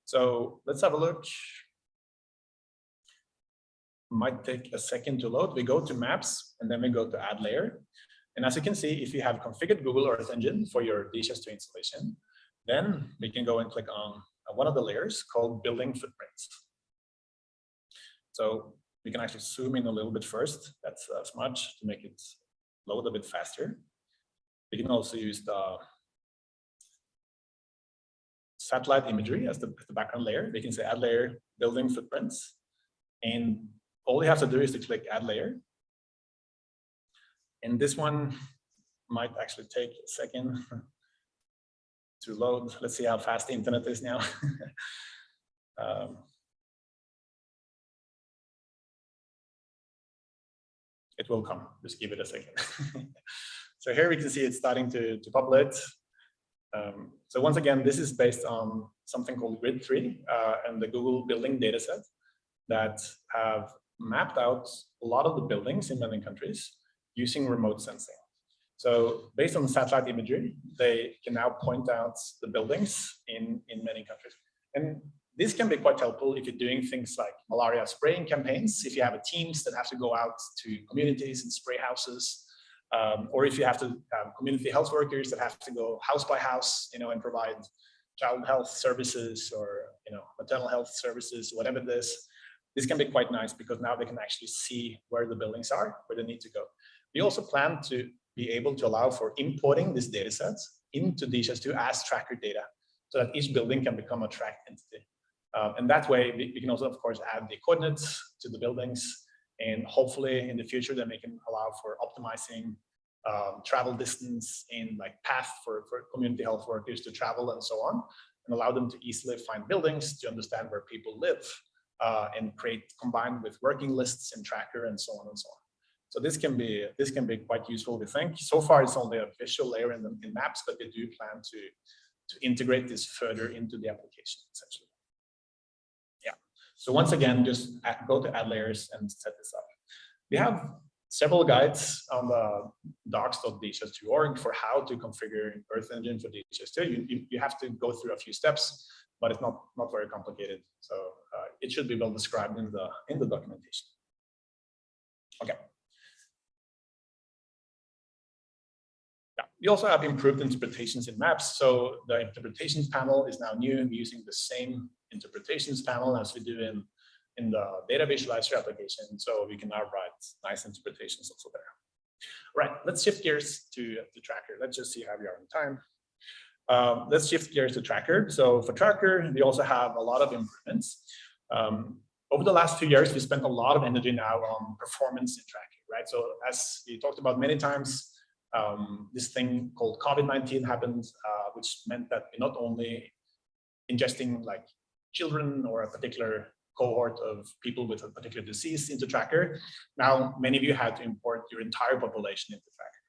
So let's have a look. Might take a second to load. We go to maps and then we go to add layer. And as you can see, if you have configured Google Earth Engine for your DHIS2 installation, then we can go and click on Uh, one of the layers called building footprints. So we can actually zoom in a little bit first. That's a smudge to make it load a bit faster. We can also use the satellite imagery as the, as the background layer. We can say add layer, building footprints. And all you have to do is to click add layer. And this one might actually take a second to load. Let's see how fast the internet is now. um, it will come, just give it a second. so here we can see it's starting to, to populate. Um, so once again, this is based on something called Grid3 uh, and the Google building dataset that have mapped out a lot of the buildings in many countries using remote sensing. So based on satellite imagery, they can now point out the buildings in, in many countries. And this can be quite helpful if you're doing things like malaria spraying campaigns, if you have teams that have to go out to communities and spray houses, um, or if you have to have community health workers that have to go house by house, you know, and provide child health services or, you know, maternal health services, whatever it is. This can be quite nice because now they can actually see where the buildings are, where they need to go. We also plan to be able to allow for importing these data sets into DHIS2 as tracker data so that each building can become a tracked entity. Um, and that way, we, we, can also, of course, add the coordinates to the buildings. And hopefully in the future, then we can allow for optimizing um, travel distance and like path for, for community health workers to travel and so on, and allow them to easily find buildings to understand where people live uh, and create combined with working lists and tracker and so on and so on. So this can be this can be quite useful, we think. So far, it's only a visual layer in, the, in maps, but we do plan to, to integrate this further into the application, essentially. Yeah. So once again, just add, go to add layers and set this up. We have several guides on the docs.dhis2.org for how to configure Earth Engine for DHIS2. You, you, you, have to go through a few steps, but it's not, not very complicated. So uh, it should be well described in the, in the documentation. Okay. We also have improved interpretations in maps. So the interpretations panel is now new and using the same interpretations panel as we do in, in the data visualizer application. So we can now write nice interpretations also there. Right, let's shift gears to the tracker. Let's just see how we are in time. Um, let's shift gears to tracker. So for tracker, we also have a lot of improvements. Um, over the last two years, we spent a lot of energy now on performance in tracking, right? So as we talked about many times, um, this thing called COVID-19 happened, uh, which meant that we not only ingesting like children or a particular cohort of people with a particular disease into Tracker, now many of you had to import your entire population into Tracker.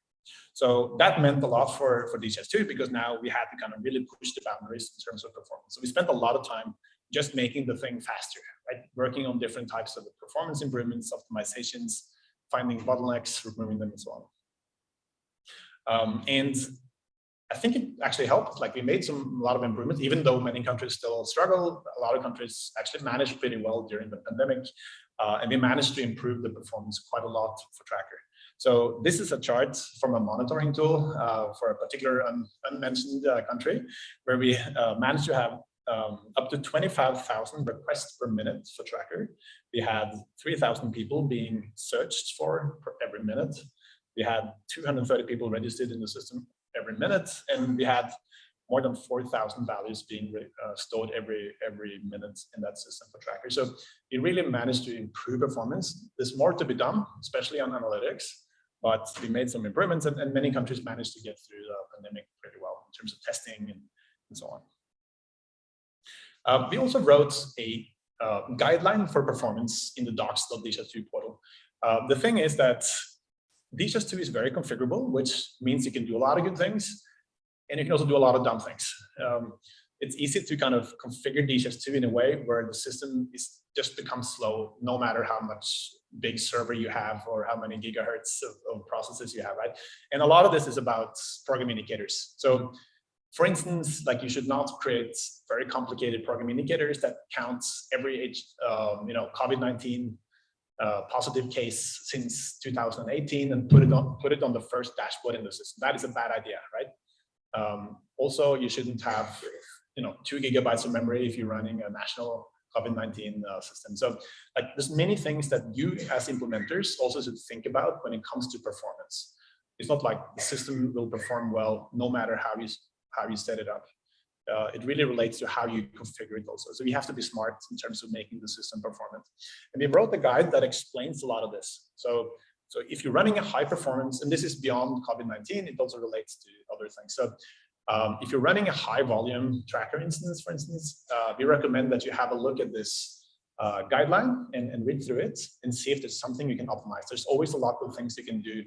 So that meant a lot for, for DHIS2 because now we had to kind of really push the boundaries in terms of performance. So we spent a lot of time just making the thing faster, right? Working on different types of performance improvements, optimizations, finding bottlenecks, removing them and so on. Um, and I think it actually helped. Like we made some a lot of improvements, even though many countries still struggle. A lot of countries actually managed pretty well during the pandemic, uh, and we managed to improve the performance quite a lot for Tracker. So this is a chart from a monitoring tool uh, for a particular un unmentioned uh, country, where we uh, managed to have um, up to 25,000 requests per minute for Tracker. We had 3,000 people being searched for every minute. We had 230 people registered in the system every minute, and we had more than 4,000 values being uh, stored every every minute in that system for Tracker. So we really managed to improve performance. There's more to be done, especially on analytics, but we made some improvements, and, and many countries managed to get through the pandemic pretty well in terms of testing and, and so on. Uh, we also wrote a uh, guideline for performance in the docs.dhis2 portal. Uh, the thing is that DHIS2 is very configurable, which means you can do a lot of good things, and you can also do a lot of dumb things. Um, it's easy to kind of configure DHIS2 in a way where the system is just becomes slow, no matter how much big server you have or how many gigahertz of, of processes you have, right? And a lot of this is about program indicators. So for instance, like you should not create very complicated program indicators that counts every, um, you know, COVID-19 positive case since 2018 and put it on put it on the first dashboard in the system. That is a bad idea, right? Um, also, you shouldn't have you know two gigabytes of memory if you're running a national COVID-19 uh, system. So like there's many things that you as implementers also should think about when it comes to performance. It's not like the system will perform well no matter how you how you set it up uh, it really relates to how you configure it also. So we have to be smart in terms of making the system performant. And we wrote a guide that explains a lot of this. So, so if you're running a high performance, and this is beyond COVID-19, it also relates to other things. So um, if you're running a high volume tracker instance, for instance, uh, we recommend that you have a look at this uh, guideline and, and read through it and see if there's something you can optimize. There's always a lot of things you can do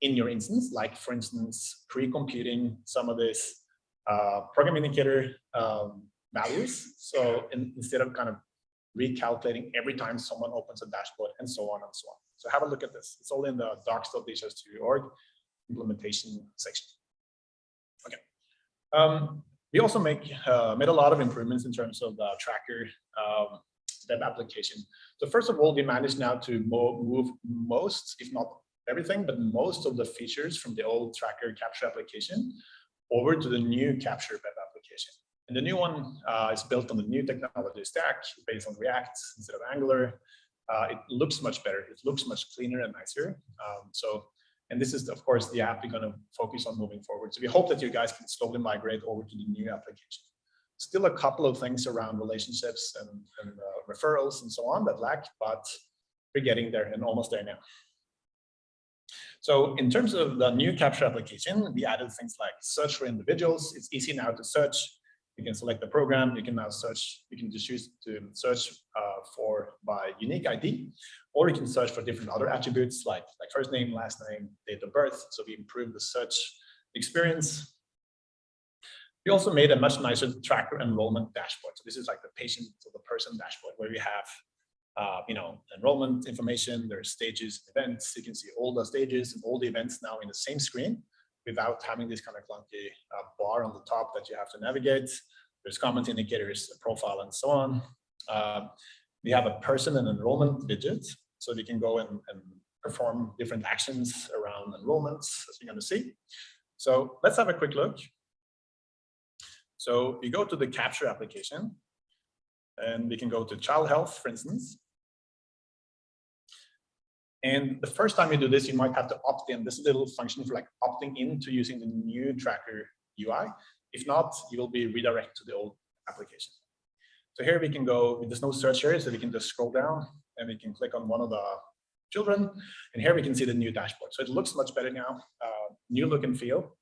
in your instance, like for instance, pre-computing some of this uh, program indicator um, values. So in, instead of kind of recalculating every time someone opens a dashboard and so on and so on. So have a look at this. It's all in the docs.dhis2.org implementation section. Okay. Um, we also make uh, made a lot of improvements in terms of the tracker um, web application. So first of all, we managed now to move most, if not everything, but most of the features from the old tracker capture application over to the new Capture web application. And the new one uh, is built on the new technology stack based on React instead of Angular. Uh, it looks much better. It looks much cleaner and nicer. Um, so, and this is, of course, the app we're going to focus on moving forward. So we hope that you guys can slowly migrate over to the new application. Still a couple of things around relationships and, and uh, referrals and so on that lack, but we're getting there and almost there now. So in terms of the new capture application, we added things like search for individuals. It's easy now to search. You can select the program. You can now search. You can just choose to search uh, for by unique ID, or you can search for different other attributes like like first name, last name, date of birth. So we improved the search experience. We also made a much nicer tracker enrollment dashboard. So this is like the patient or the person dashboard where we have uh, you know, enrollment information, there's stages, events. You can see all the stages and all the events now in the same screen without having this kind of clunky uh, bar on the top that you have to navigate. There's comment indicators, profile, and so on. Uh, we have a person and enrollment widget, so we can go and, and perform different actions around enrollments, as you're going to see. So let's have a quick look. So you go to the capture application and we can go to child health, for instance. And the first time you do this, you might have to opt in. This is a little function for like opting into using the new tracker UI. If not, you will be redirected to the old application. So here we can go, there's no search here, so we can just scroll down and we can click on one of the children. And here we can see the new dashboard. So it looks much better now, uh, new look and feel.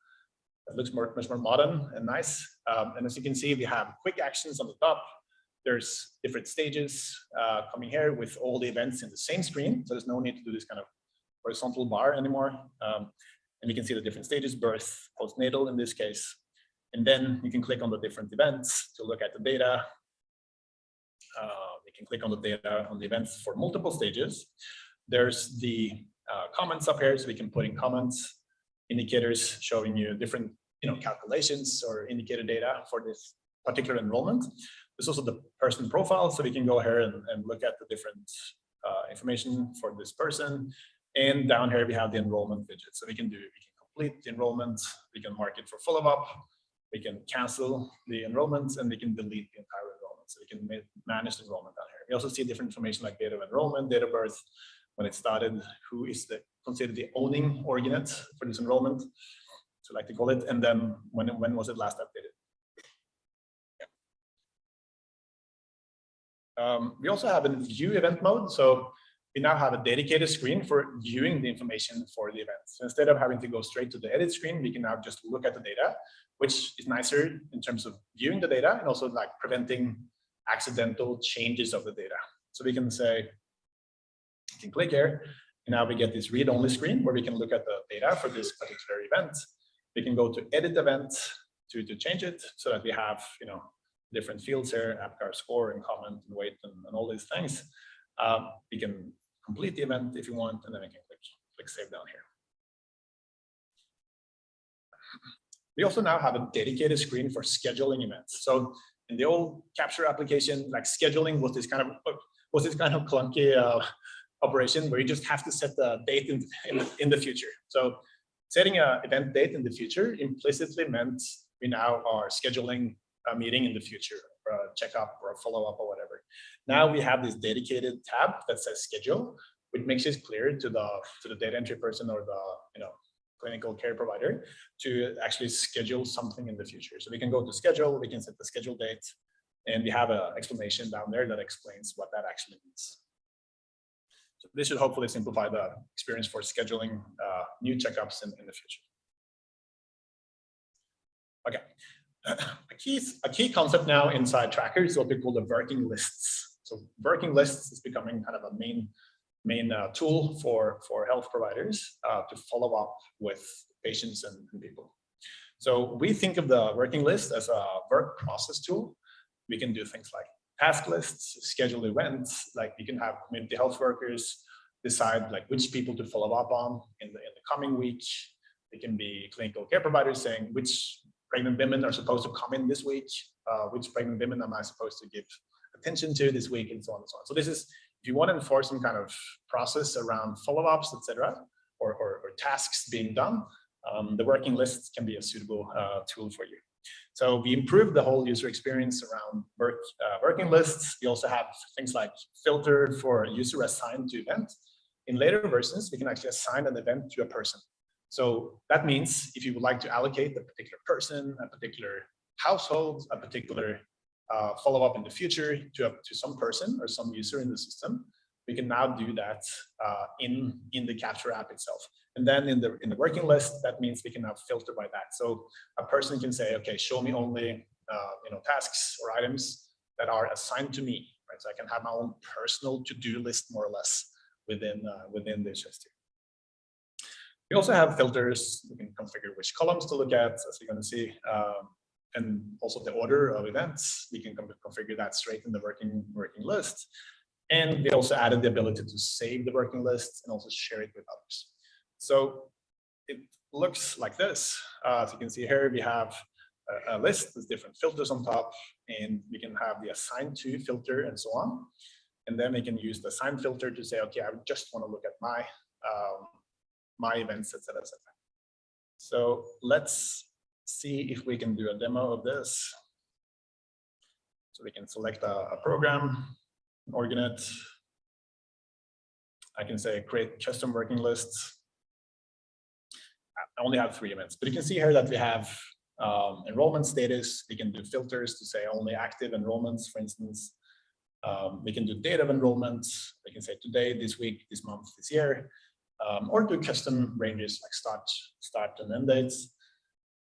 It looks more, much more modern and nice. Um, and as you can see, we have quick actions on the top. There's different stages uh, coming here with all the events in the same screen. So there's no need to do this kind of horizontal bar anymore. Um, and you can see the different stages, birth, postnatal in this case. And then you can click on the different events to look at the data. Uh, you can click on the data on the events for multiple stages. There's the uh, comments up here, so we can put in comments, indicators showing you different you know, calculations or indicator data for this particular enrollment. There's also the person profile, so we can go here and, and look at the different uh, information for this person. And down here we have the enrollment widget. So we can do, we can complete the enrollment, we can mark it for follow-up, we can cancel the enrollment, and we can delete the entire enrollment. So we can ma manage the enrollment down here. We also see different information like date of enrollment, date of birth, when it started, who is the considered the owning org unit for this enrollment, so like to call it, and then when when was it last updated? Um, we also have a view event mode. So we now have a dedicated screen for viewing the information for the event. So instead of having to go straight to the edit screen, we can now just look at the data, which is nicer in terms of viewing the data and also like preventing accidental changes of the data. So we can say, you can click here, and now we get this read-only screen where we can look at the data for this particular event. We can go to edit event to, to change it so that we have, you know, different fields here, APGAR score and comment and weight and, and all these things. Um, we can complete the event if you want, and then we can click, click save down here. We also now have a dedicated screen for scheduling events. So in the old capture application, like scheduling was this kind of was this kind of clunky uh, operation where you just have to set the date in, in, the, in the future. So setting an event date in the future implicitly meant we now are scheduling a meeting in the future or a checkup or a follow-up or whatever. Now we have this dedicated tab that says schedule, which makes it clear to the to the data entry person or the you know clinical care provider to actually schedule something in the future. So we can go to schedule, we can set the schedule date, and we have an explanation down there that explains what that actually means. So this should hopefully simplify the experience for scheduling uh, new checkups in, in the future. Okay, key, a key concept now inside Tracker is what we call the working lists. So working lists is becoming kind of a main main uh, tool for for health providers uh, to follow up with patients and, and, people. So we think of the working list as a work process tool. We can do things like task lists, schedule events, like we can have community health workers decide like which people to follow up on in the in the coming week. It can be clinical care providers saying which pregnant women are supposed to come in this week, uh, which pregnant women am I supposed to give attention to this week, and so on and so on. So this is, if you want to enforce some kind of process around follow-ups, etc., or, or, or, tasks being done, um, the working list can be a suitable uh, tool for you. So we improved the whole user experience around work, uh, working lists. We also have things like filtered for user assigned to event. In later versions, we can actually assign an event to a person. So that means if you would like to allocate a particular person, a particular household, a particular uh, follow-up in the future to, to some person or some user in the system, we can now do that uh, in, in the capture app itself. And then in the, in the working list, that means we can now filter by that. So a person can say, okay, show me only uh, you know, tasks or items that are assigned to me, right? So I can have my own personal to-do list more or less within, uh, within list here. We also have filters. We can configure which columns to look at, as you're going to see, um, and also the order of events. We can configure that straight in the working working list. And we also added the ability to save the working list and also share it with others. So it looks like this. Uh, as you can see here, we have a, a list with different filters on top, and we can have the assigned to filter and so on. And then we can use the assign filter to say, okay, I just want to look at my um, my events, etc., etc. So let's see if we can do a demo of this. So we can select a, a program, org unit. I can say create custom working lists. I only have three events, but you can see here that we have um, enrollment status. We can do filters to say only active enrollments, for instance. Um, we can do date of enrollment. We can say today, this week, this month, this year, um, or do custom ranges like start, start and end dates.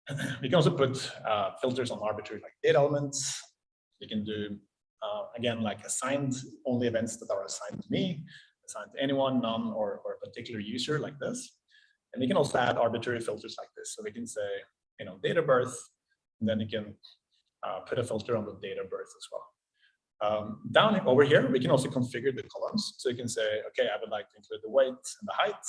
we can also put uh, filters on arbitrary like date elements. We can do, uh, again, like assigned only events that are assigned to me, assigned to anyone, none, or, or a particular user like this. And we can also add arbitrary filters like this. So we can say, you know, date of birth, and then you can uh, put a filter on the date of birth as well. Um, down over here, we can also configure the columns. So you can say, okay, I would like to include the weight and the height.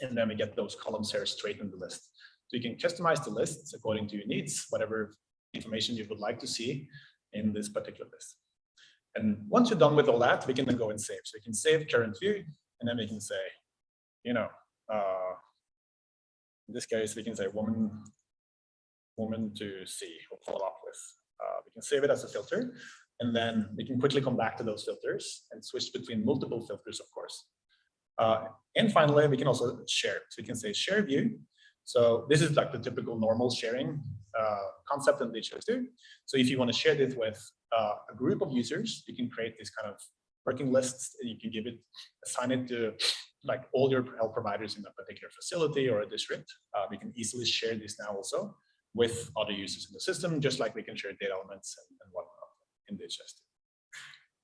And then we get those columns here straight in the list. So you can customize the lists according to your needs, whatever information you would like to see in this particular list. And once you're done with all that, we can then go and save. So you can save current view, and then we can say, you know, uh, in this case, we can say woman, woman to see or follow up with. Uh, we can save it as a filter, and then we can quickly come back to those filters and switch between multiple filters, of course. Uh, and finally, we can also share. So we can say share view. So this is like the typical normal sharing uh, concept in DHIS2. So if you want to share this with uh, a group of users, you can create this kind of working lists. And you can give it, assign it to like all your health providers in a particular facility or a district. Uh, we can easily share this now also with other users in the system, just like we can share data elements and, and whatnot in DHIS2.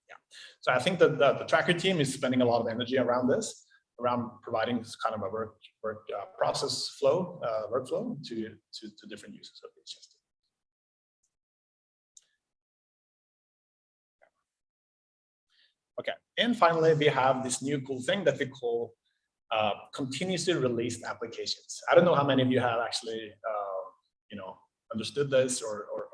Yeah, so I think that the, the tracker team is spending a lot of energy around this, around providing this kind of a work, work uh, process flow, uh, workflow to, to, to different users of DHIS2. Okay, and finally, we have this new cool thing that we call uh, continuously released applications. I don't know how many of you have actually, uh, you know, understood this or, or,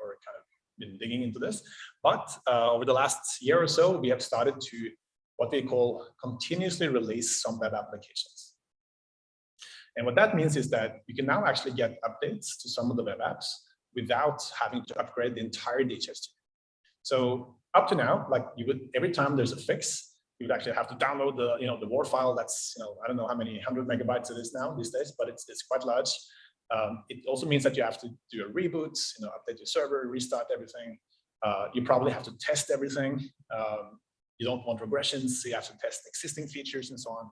been digging into this, but uh, over the last year or so, we have started to what we call continuously release some web applications. And what that means is that you can now actually get updates to some of the web apps without having to upgrade the entire DHIS2. So up to now, like you would, every time there's a fix, you would actually have to download the, you know, the WAR file that's, you know, I don't know how many hundred megabytes it is now these days, but it's, it's quite large. Um, it also means that you have to do a reboot, you know, update your server, restart everything. Uh, you probably have to test everything. Um, you don't want regressions, so you have to test existing features and so on.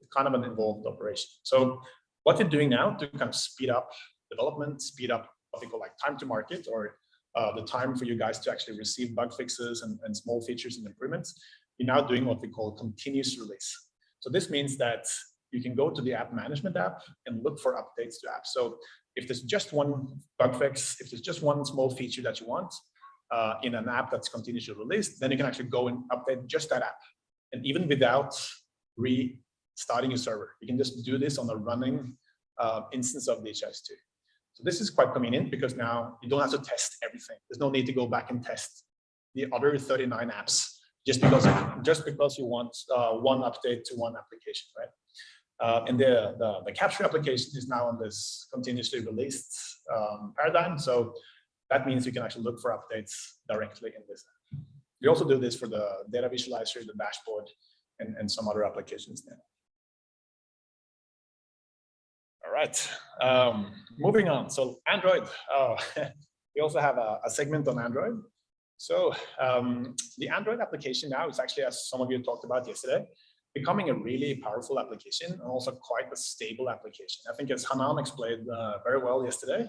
It's kind of an involved operation. So what we're doing now to kind of speed up development, speed up what we call like time to market or uh, the time for you guys to actually receive bug fixes and, and small features and improvements, you're now doing what we call continuous release. So this means that you can go to the app management app and look for updates to apps. So if there's just one bug fix, if there's just one small feature that you want uh, in an app that's continuously released, then you can actually go and update just that app. And even without restarting your server, you can just do this on a running uh, instance of DHIS2. So this is quite convenient because now you don't have to test everything. There's no need to go back and test the other 39 apps just because just because you want uh, one update to one application, right? Uh, and the, the, the capture application is now on this continuously released um, paradigm. So that means you can actually look for updates directly in this. We also do this for the data visualizer, the dashboard, and, and some other applications now. All right, um, moving on. So Android, oh, we also have a, a, segment on Android. So um, the Android application now is actually, as some of you talked about yesterday, becoming a really powerful application and also quite a stable application. I think as Hanan explained uh, very well yesterday,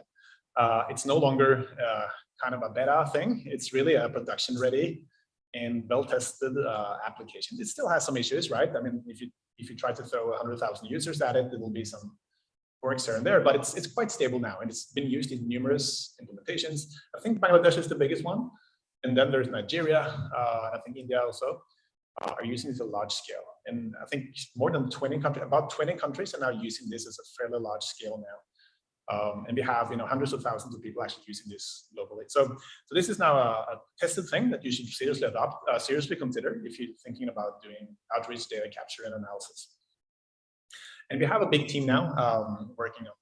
uh, it's no longer uh, kind of a beta thing. It's really a production ready and well-tested uh, application. It still has some issues, right? I mean, if you if you try to throw 100,000 users at it, there will be some works here and there, but it's, it's quite stable now and it's been used in numerous implementations. I think Bangladesh is the biggest one. And then there's Nigeria, uh, I think India also uh, are using this at a large scale. And I think more than 20 countries, about 20 countries are now using this as a fairly large scale now. Um, and we have you know hundreds of thousands of people actually using this globally. So, so this is now a, a tested thing that you should seriously adopt, uh, seriously consider if you're thinking about doing outreach data capture and analysis. And we have a big team now um, working on,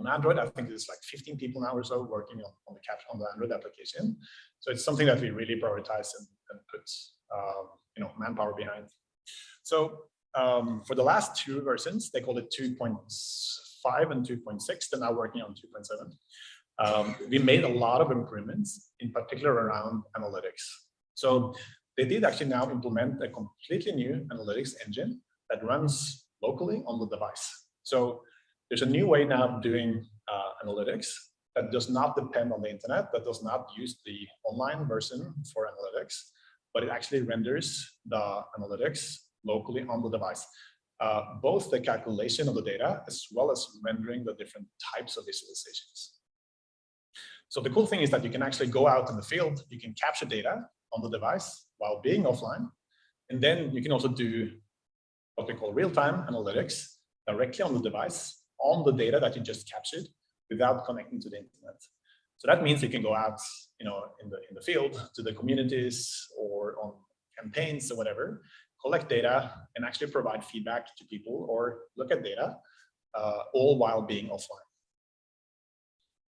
on Android. I think there's like 15 people now or so working on, on the cap on the Android application. So it's something that we really prioritize and, and put um, you know manpower behind. So um, for the last two versions, they called it 2.5 and 2.6. They're now working on 2.7. Um, we made a lot of improvements, in particular around analytics. So they did actually now implement a completely new analytics engine that runs locally on the device. So there's a new way now of doing uh, analytics that does not depend on the internet, that does not use the online version for analytics, but it actually renders the analytics locally on the device. Uh, both the calculation of the data as well as rendering the different types of visualizations. So the cool thing is that you can actually go out in the field, you can capture data on the device while being offline, and then you can also do what we call real-time analytics directly on the device on the data that you just captured without connecting to the internet. So that means you can go out, you know, in the in the field to the communities or on campaigns or whatever, collect data and actually provide feedback to people or look at data, uh, all while being offline.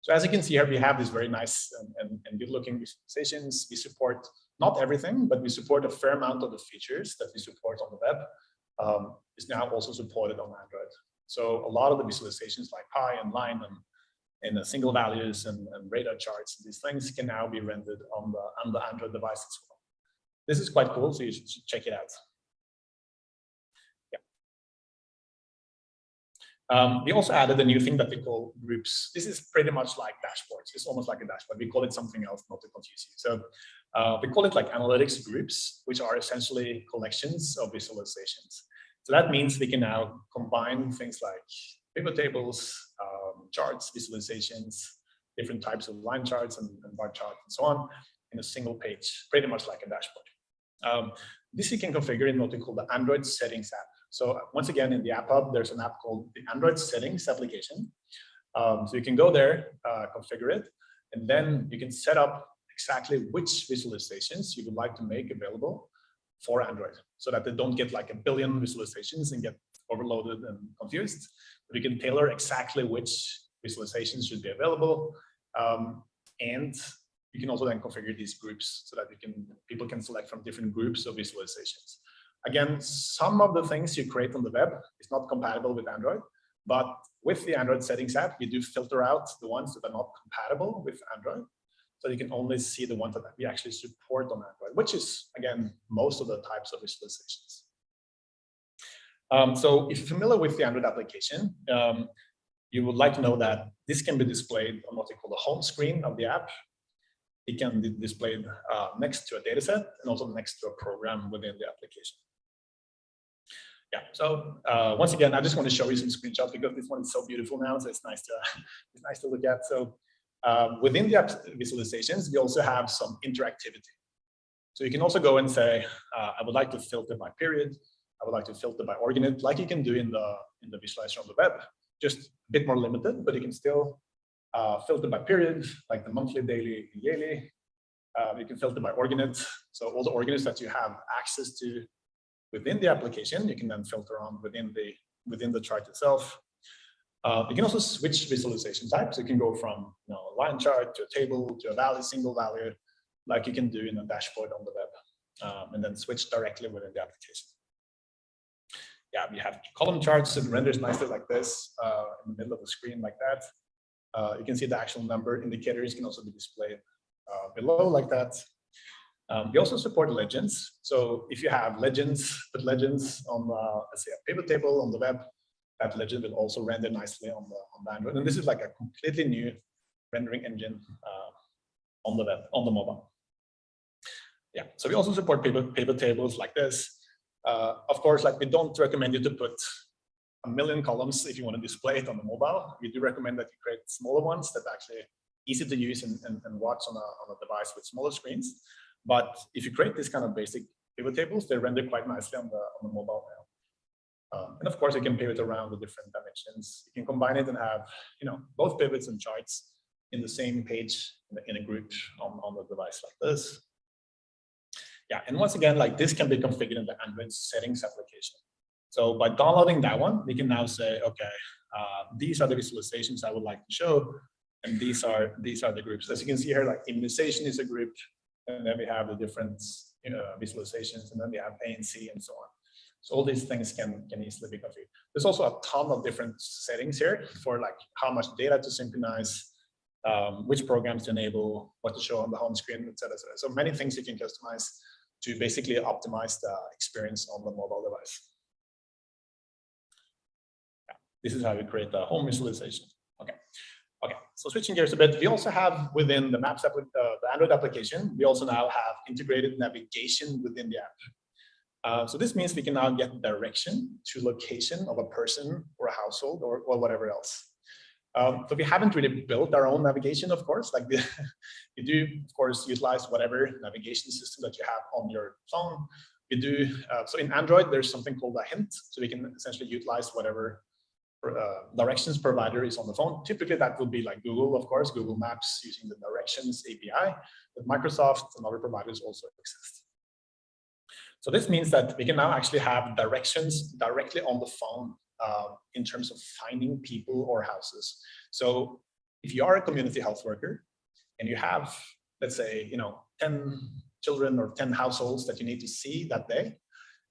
So as you can see here, we have these very nice and, and, and good looking visualizations. We support not everything, but we support a fair amount of the features that we support on the web um, is now also supported on Android. So a lot of the visualizations like pie and line and, and single values and, and radar charts, these things can now be rendered on the, on the Android device as well. This is quite cool, so you should check it out. Um, we also added a new thing that we call groups. This is pretty much like dashboards. It's almost like a dashboard. We call it something else, not to confuse you. So uh, we call it like analytics groups, which are essentially collections of visualizations. So that means we can now combine things like pivot tables, um, charts, visualizations, different types of line charts and, and, bar charts and so on in a single page, pretty much like a dashboard. Um, this you can configure in what we call the Android settings app. So once again, in the App Hub, there's an app called the Android Settings application. Um, so you can go there, uh, configure it, and then you can set up exactly which visualizations you would like to make available for Android so that they don't get like a billion visualizations and get overloaded and confused. But you can tailor exactly which visualizations should be available. Um, and you can also then configure these groups so that you can people can select from different groups of visualizations. Again, some of the things you create on the web is not compatible with Android, but with the Android settings app, you do filter out the ones that are not compatible with Android. So you can only see the ones that we actually support on Android, which is, again, most of the types of visualizations. Um, so if you're familiar with the Android application, um, you would like to know that this can be displayed on what they call the home screen of the app. It can be displayed uh, next to a dataset and also next to a program within the application yeah, so uh, once again, I just want to show you some screenshots because this one is so beautiful now, so it's nice to it's nice to look at. So um, within the visualizations, we also have some interactivity. So you can also go and say, uh, I would like to filter by period. I would like to filter by org unit, like you can do in the in the visualizer on the web. Just a bit more limited, but you can still uh, filter by period, like the monthly, daily, yearly. Uh, you can filter by org unit. So all the org units that you have access to within the application. You can then filter on within the within the chart itself. Uh, you can also switch visualization types. You can go from you know, a line chart to a table to a value, single value, like you can do in a dashboard on the web, um, and then switch directly within the application. Yeah, we have column charts and renders nicely like this uh, in the middle of the screen like that. Uh, you can see the actual number indicators can also be displayed uh, below like that. Um, we also support legends. So if you have legends, put legends on, uh, let's say a pivot table on the web, that legend will also render nicely on the, on the Android. And this is like a completely new rendering engine uh, on the web, on the mobile. Yeah, so we also support paper, pivot tables like this. Uh, of course, like we don't recommend you to put a million columns if you want to display it on the mobile. We do recommend that you create smaller ones that are actually easy to use and, and, and watch on a, on a device with smaller screens. But if you create this kind of basic pivot tables, they render quite nicely on the, on the mobile. Um, and of course, you can pivot around the different dimensions. You can combine it and have, you know, both pivots and charts in the same page in, a group on, on the device like this. Yeah, and once again, like this can be configured in the Android settings application. So by downloading that one, we can now say, okay, uh, these are the visualizations I would like to show. And these are these are the groups. As you can see here, like immunization is a group, and then we have the different you know, visualizations, and then we have ANC and so on. So all these things can, can easily be configured. There's also a ton of different settings here for like how much data to synchronize, um, which programs to enable, what to show on the home screen, et cetera, et. So many things you can customize to basically optimize the experience on the mobile device. Yeah, This is how we create the home visualization. Okay. Okay, so switching gears a bit, we also have within the Maps uh, the Android application, we also now have integrated navigation within the app. Uh, so this means we can now get direction to location of a person or a household or, or whatever else. Um, so we haven't really built our own navigation, of course, like you do, of course, utilize whatever navigation system that you have on your phone. We do, uh, so in Android, there's something called an intent. So we can essentially utilize whatever uh, directions provider is on the phone. Typically that would be like Google, of course, Google Maps using the directions API, but Microsoft and other providers also exist. So this means that we can now actually have directions directly on the phone uh, in terms of finding people or houses. So if you are a community health worker and you have, let's say, you know, 10 children or 10 households that you need to see that day,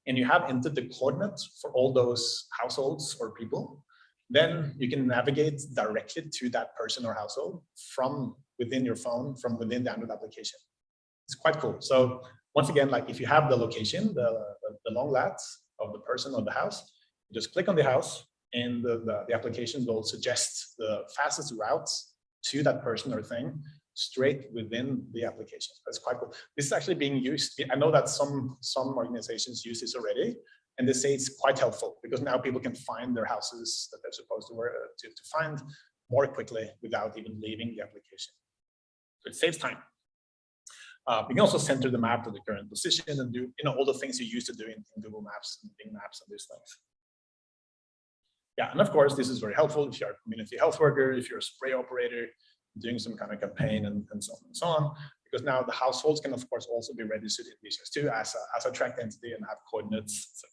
and you have entered the coordinates for all those households or people, then you can navigate directly to that person or household from within your phone, from within the Android application. It's quite cool. So once again, like if you have the location, the, the, the long lats of the person or the house, you just click on the house and the, the, the application will suggest the fastest routes to that person or thing straight within the application. That's quite cool. This is actually being used. I know that some, some organizations use this already, and they say it's quite helpful because now people can find their houses that they're supposed to, work, to, to find more quickly without even leaving the application. So it saves time. Uh, you can also center the map to the current position and do you know all the things you used to do in, in Google Maps and Bing Maps and these things. Yeah, and of course, this is very helpful if you're a community health worker, if you're a spray operator, doing some kind of campaign and, and so on and so on, because now the households can of course also be registered in DHIS2 as a, as a tracked entity and have coordinates.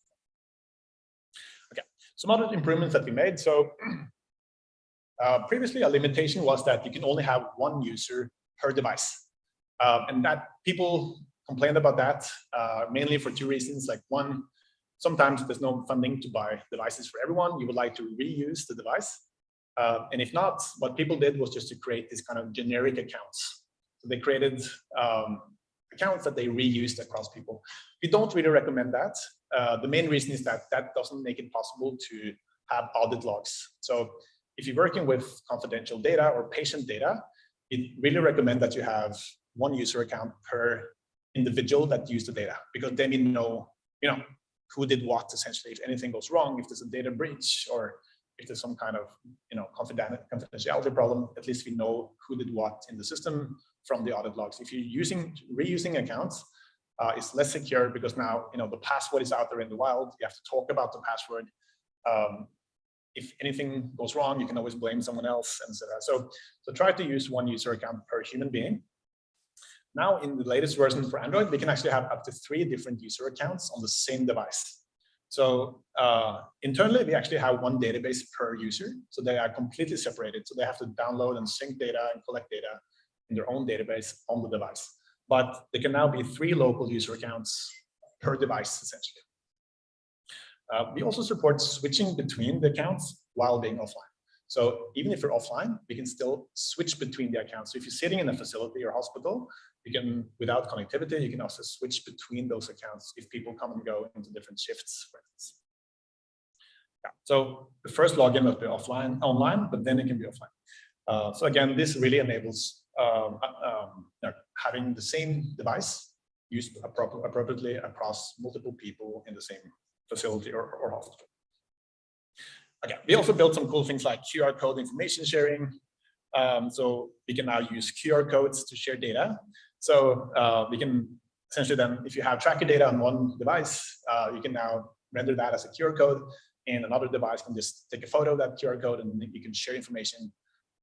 Okay, some other improvements that we made. So uh, previously a limitation was that you can only have one user per device. Um, and that people complained about that uh, mainly for two reasons. Like one, sometimes there's no funding to buy devices for everyone. You would like to reuse the device. Uh, and if not, what people did was just to create these kind of generic accounts. So they created um, accounts that they reused across people. We don't really recommend that. Uh, the main reason is that that doesn't make it possible to have audit logs. So if you're working with confidential data or patient data, it really recommend that you have one user account per individual that used the data, because then you know, you know, who did what essentially. If anything goes wrong, if there's a data breach or if there's some kind of, you know, confidentiality problem, at least we know who did what in the system from the audit logs. If you're using reusing accounts, uh, it's less secure because now, you know, the password is out there in the wild. You have to talk about the password. Um, if anything goes wrong, you can always blame someone else, and so so so try to use one user account per human being. Now, in the latest version for Android, we can actually have up to three different user accounts on the same device. So uh, internally, we actually have one database per user. So they are completely separated. So they have to download and sync data and collect data in their own database on the device. But there can now be three local user accounts per device, essentially. Uh, we also support switching between the accounts while being offline. So even if you're offline, we can still switch between the accounts. So if you're sitting in a facility or hospital, you can, without connectivity, you can also switch between those accounts if people come and go into different shifts. Yeah. So the first login must be offline, online, but then it can be offline. Uh, so again, this really enables um, uh, um, you know, having the same device used appropriately across multiple people in the same facility or, or hospital. Okay, we also built some cool things like QR code information sharing. Um, so we can now use QR codes to share data. So uh, we can essentially then, if you have tracker data on one device, uh, you can now render that as a QR code and another device can just take a photo of that QR code and you can share information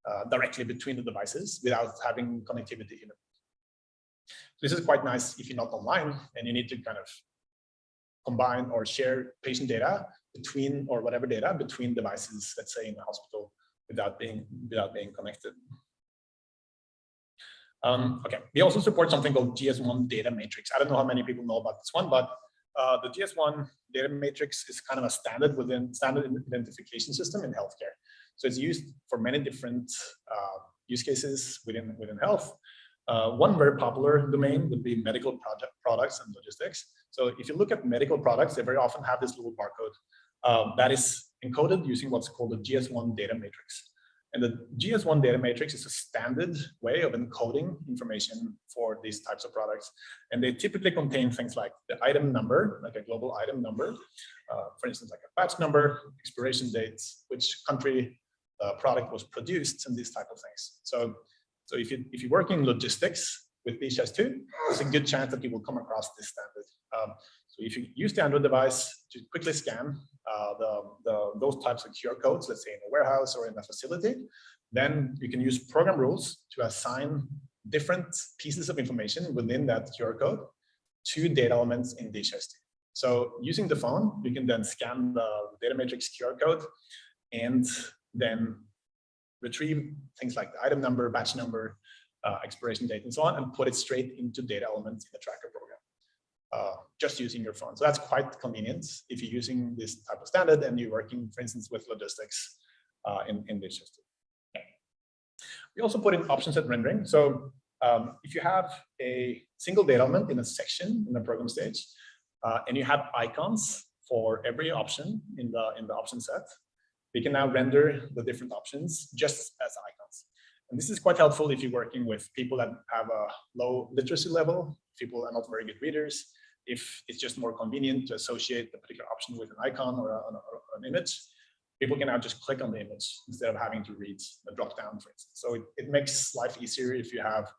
uh, directly between the devices without having connectivity. You know. This is quite nice if you're not online and you need to kind of combine or share patient data between or whatever data between devices, let's say in the hospital, without being without being connected. Um, okay, we also support something called GS1 data matrix. I don't know how many people know about this one, but uh, the GS1 data matrix is kind of a standard within standard identification system in healthcare. So it's used for many different uh, use cases within within health. Uh, one very popular domain would be medical project products and logistics. So if you look at medical products, they very often have this little barcode um, that is encoded using what's called the GS1 data matrix. And the GS1 data matrix is a standard way of encoding information for these types of products. And they typically contain things like the item number, like a global item number, uh, for instance, like a batch number, expiration dates, which country uh, product was produced, and these type of things. So, so if you if you work in logistics with DHIS2, there's a good chance that you will come across this standard. Um, so if you use the Android device to quickly scan uh, the, the, those types of QR codes, let's say in a warehouse or in a facility, then you can use program rules to assign different pieces of information within that QR code to data elements in DHIS2. So using the phone, you can then scan the data matrix QR code and then retrieve things like the item number, batch number, uh, expiration date, and so on, and put it straight into data elements in the tracker program, uh, just using your phone. So that's quite convenient if you're using this type of standard and you're working, for instance, with logistics uh, in, in this system. We also put in option set rendering. So um, if you have a single data element in a section in the program stage, uh, and you have icons for every option in the in the option set, we can now render the different options just as icons. And this is quite helpful if you're working with people that have a low literacy level, people are not very good readers, if it's just more convenient to associate the particular option with an icon or, a, or an image, people can now just click on the image instead of having to read the drop down, for instance. So it, it makes life easier if you have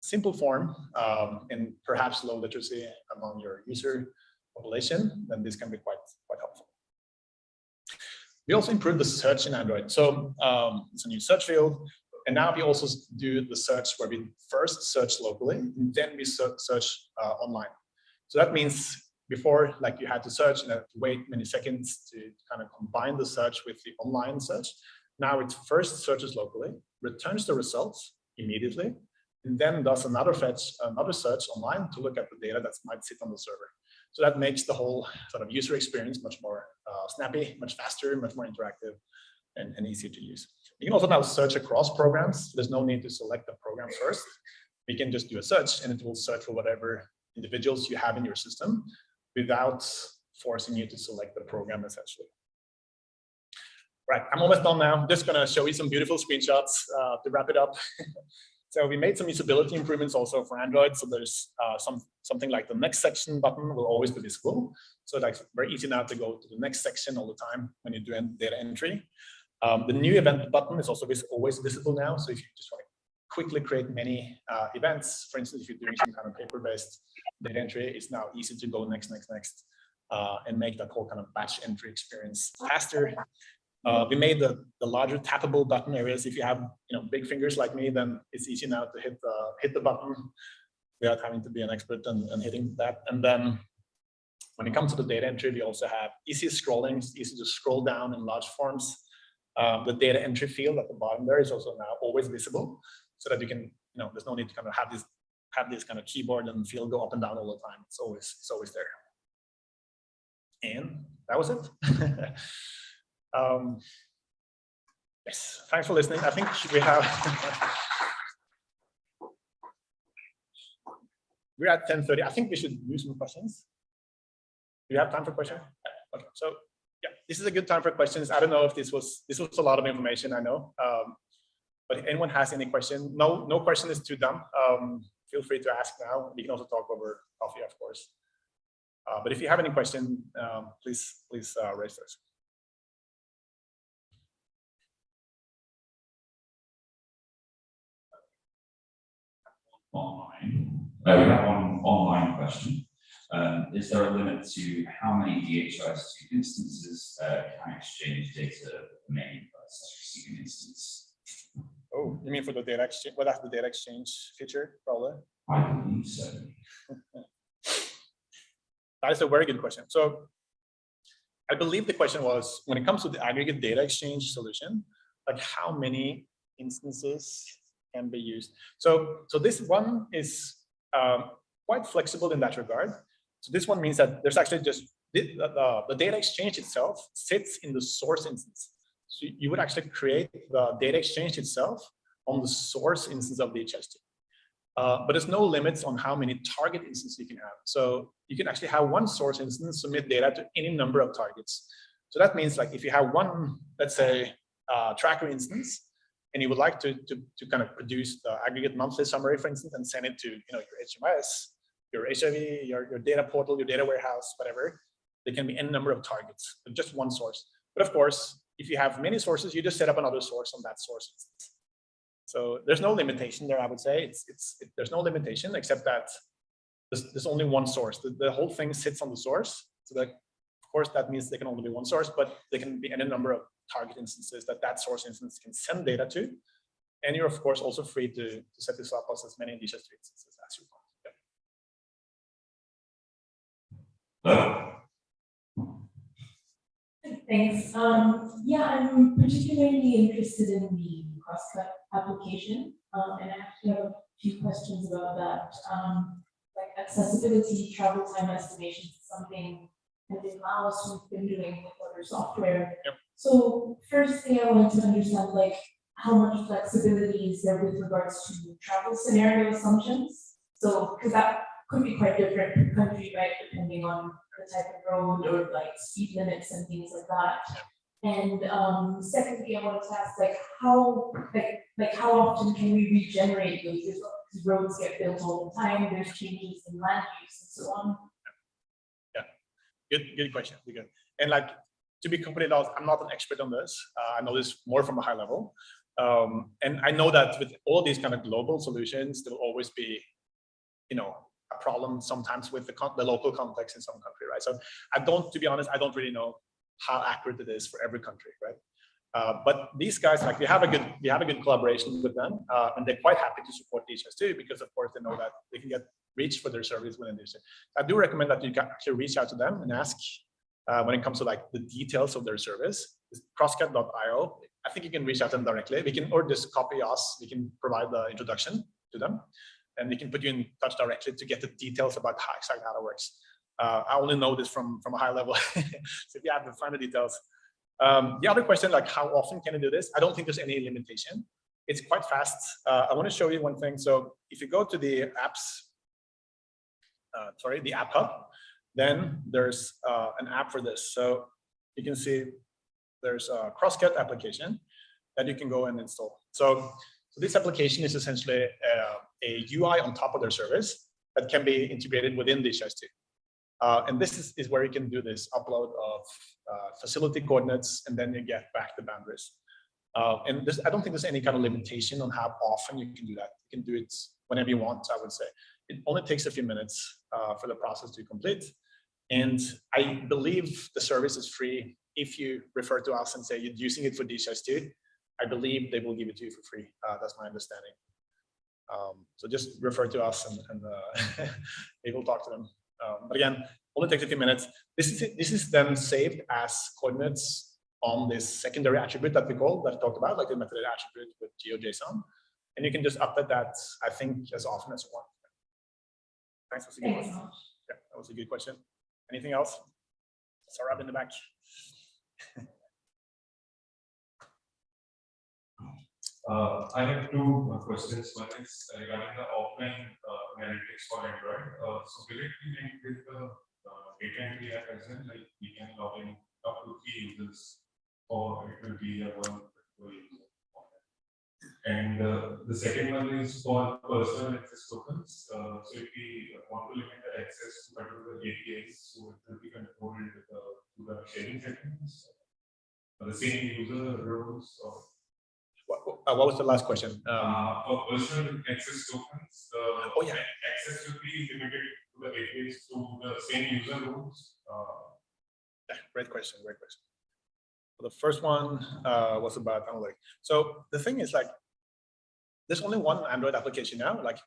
simple form um, and perhaps low literacy among your user population, then this can be quite, quite helpful. We also improved the search in Android. So um, it's a new search field. And now we also do the search where we first search locally, and then we search uh, online. So that means before, like you had to search and wait many seconds to kind of combine the search with the online search. Now it first searches locally, returns the results immediately, and then does another fetch, another search online to look at the data that might sit on the server. So that makes the whole sort of user experience much more uh, snappy, much faster, much more interactive, and, and easier to use. You can also now search across programs. There's no need to select the program first. We can just do a search and it will search for whatever individuals you have in your system without forcing you to select the program essentially. Right, I'm almost done now. Just gonna show you some beautiful screenshots uh, to wrap it up. so we made some usability improvements also for Android. So there's uh, some something like the next section button will always be visible. So it's very easy now to go to the next section all the time when you do data entry. Um, the new event button is also always visible now. So if you just want to quickly create many uh, events, for instance, if you're doing some kind of paper-based data entry, it's now easy to go next, next, next, uh, and make that whole kind of batch entry experience faster. Uh, we made the, the larger tappable button areas. If you have you know big fingers like me, then it's easy now to hit the hit the button without having to be an expert and, and hitting that. And then when it comes to the data entry, we also have easy scrolling. It's easy to scroll down in large forms. Um, the data entry field at the bottom there is also now always visible, so that you can, you know, there's no need to kind of have this have this kind of keyboard and field go up and down all the time. It's always it's always there. And that was it. um, yes, thanks for listening. I think we have we're at 10:30. I think we should do some questions. Do you have time for questions? Okay, so yeah, this is a good time for questions. I don't know if this was this was a lot of information. I know, um, but anyone has any question, no no question is too dumb. Um, feel free to ask now. We can also talk over coffee, of course. Uh, but if you have any question, um, please please uh, raise those. Online. Uh, we have one online question. Um, is there a limit to how many DHIS2 instances uh, can exchange data main such receiving instance? Oh, you mean for the data exchange? Well, that's the data exchange feature, probably. I believe so. That is a very good question. So I believe the question was, when it comes to the aggregate data exchange solution, like how many instances can be used? So, so this one is um, quite flexible in that regard. So this one means that there's actually just the, the data exchange itself sits in the source instance. So you would actually create the data exchange itself on the source instance of DHIS2. Uh, but there's no limits on how many target instances you can have. So you can actually have one source instance submit data to any number of targets. So that means like if you have one, let's say, uh, tracker instance, and you would like to, to, to kind of produce the aggregate monthly summary, for instance, and send it to you know your HMIS, your HIV, your, your data portal, your data warehouse, whatever, there can be any number of targets, just one source. But of course, if you have many sources, you just set up another source on that source. So there's no limitation there, I would say. It's, it's, it, there's no limitation except that there's, there's only one source. The, the whole thing sits on the source. So that, of course, that means there can only be one source, but there can be any number of target instances that that source instance can send data to. And you're, of course, also free to, to set this up as many Indicious instances as you want. Yeah. Uh, Thanks. Um, yeah, I'm particularly interested in the crosscut application. Um, and I actually have a few questions about that. Um, like accessibility, travel time estimations, is something that in Laos we've been doing with other software. Yep. So first thing I want to understand, like how much flexibility is there with regards to travel scenario assumptions? So, because that could be quite different country, right, depending on the type of road or like speed limits and things like that. And um, secondly, I wanted to ask, like, how, like, like how often can we regenerate those? Because roads get built all the time, there's changes in land use and so on. Yeah. Good, good question. Good. And like, to be completely honest, I'm not an expert on this. Uh, I know this more from a high level. Um, and I know that with all these kind of global solutions, there will always be, you know, a problem sometimes with the, the local context in some country, right? So I don't, to be honest, I don't really know how accurate it is for every country, right? Uh, but these guys, like we have a good, we have a good collaboration with them, uh, and they're quite happy to support DHIS2 because of course they know that they can get reach for their service within DHIS2. I do recommend that you can actually reach out to them and ask uh, when it comes to like the details of their service. Crosscut.io. I think you can reach out to them directly. We can or just copy us. We can provide the introduction to them, and we can put you in touch directly to get the details about how exactly how it works. Uh, I only know this from from a high level, so if you have to find the details. Um, the other question, like how often can you do this? I don't think there's any limitation. It's quite fast. Uh, I want to show you one thing. So if you go to the apps, uh, sorry, the app hub, then there's uh, an app for this. So you can see there's a Crosscut application that you can go and install. So, so this application is essentially uh, a UI on top of their service that can be integrated within DHIS2. Uh, and this is, is where you can do this upload of uh, facility coordinates, and then you get back the boundaries. Uh, and I don't think there's any kind of limitation on how often you can do that. You can do it whenever you want, I would say. It only takes a few minutes uh, for the process to complete. And I believe the service is free. If you refer to us and say you're using it for DHIS2, I believe they will give it to you for free. Uh, that's my understanding. Um, so just refer to us and, and uh, we will talk to them. Um, but again, only takes a few minutes. This is this is then saved as coordinates on this secondary attribute that we call that I talked about, like the metadata attribute with GeoJSON. And you can just update that, I think, as often as you want. Thanks for the Thanks so. Yeah, that was a good question. Anything else? Sarab in the back. Uh, I have two uh, questions. One is regarding the offline uh, analytics for Android. Uh, so will it be linked with the uh, data entry? Like we can log in up to three users, or it will be a one user. And uh, the second one is for personal access tokens. So if we want to limit the access to particular APIs, so it will be controlled uh, through the sharing settings. The same user roles or What, uh, what was the last question? Um, uh, for personal access tokens, the Oh, yeah. access should be limited to the APIs to the same user roles. Uh, yeah, great question, great question. The first one uh, was about analytics. So the thing is like, there's only one Android application now. Like,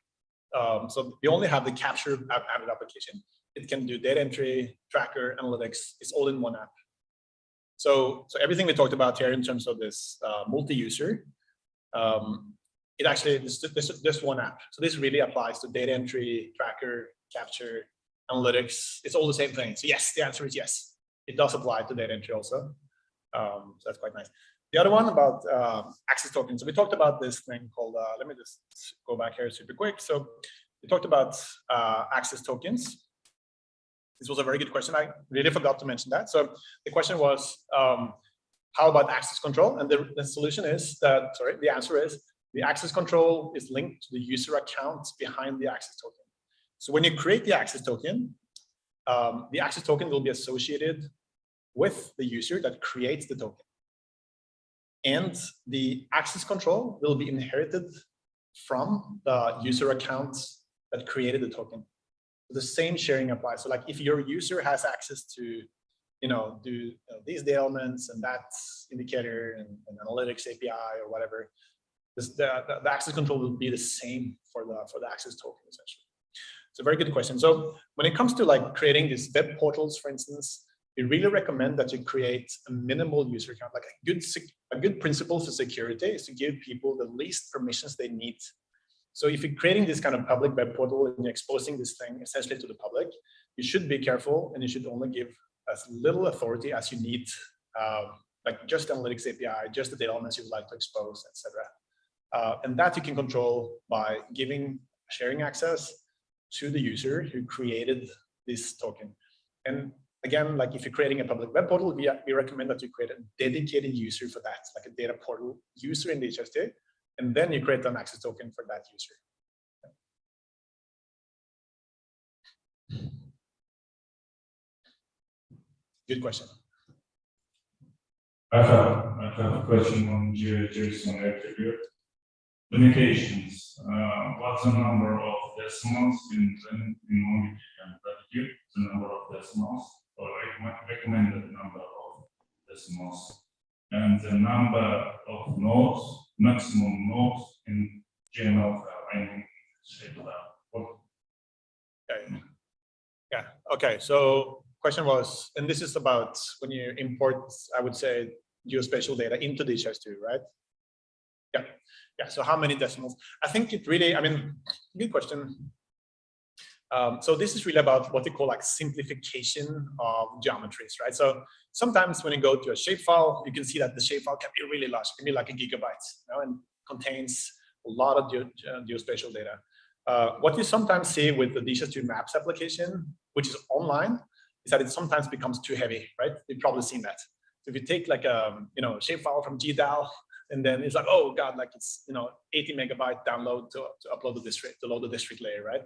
um, so we only have the capture app Android application. It can do data entry, tracker, analytics. It's all in one app. So, so everything we talked about here in terms of this uh, multi-user, um, it actually, this, this, this one app. So this really applies to data entry, tracker, capture, analytics. It's all the same thing. So yes, the answer is yes. It does apply to data entry also. Um, so that's quite nice. The other one about um, access tokens. So we talked about this thing called, uh, let me just go back here super quick. So we talked about uh, access tokens. This was a very good question. I really forgot to mention that. So the question was, um, how about access control? And the, the solution is that, sorry, the answer is the access control is linked to the user accounts behind the access token. So when you create the access token, um, the access token will be associated with the user that creates the token. And the access control will be inherited from the user accounts that created the token. The same sharing applies. So like if your user has access to, you know, do you know, these elements and that indicator and, and analytics API or whatever, this, the, the, the access control will be the same for the for the access token essentially. It's a very good question. So when it comes to like creating these web portals, for instance, we really recommend that you create a minimal user account. Like a good a good principle for security is to give people the least permissions they need. So if you're creating this kind of public web portal and you're exposing this thing essentially to the public, you should be careful and you should only give as little authority as you need, um, like just analytics API, just the data elements you'd like to expose, etc. Uh, and that you can control by giving sharing access to the user who created this token. And again, like if you're creating a public web portal, we, we recommend that you create a dedicated user for that, like a data portal user in DHIS2, and then you create an access token for that user. Good question. I have, I have a question on JSON attribute. Limitations, uh, what's the number of decimals in, in, in one can predicate the number of decimals or recommend- recommended number of decimals? And the number of nodes, maximum nodes in GML file. Okay. Yeah, okay, so question was, and this is about when you import, I would say, geospatial data into DHIS2, right? Yeah, yeah, so how many decimals? I think it really, I mean, good question. Um, so this is really about what they call like simplification of geometries, right? So sometimes when you go to a shapefile, you can see that the shapefile can be really large, can be like a gigabyte, you know, and contains a lot of geo uh, geospatial data. Uh, what you sometimes see with the DHIS2 Maps application, which is online, is that it sometimes becomes too heavy, right? You've probably seen that. So if you take like a you know shapefile from GDAL, and then it's like, oh god, like it's you know 80 megabyte download to, to upload the district, to load the district layer, right?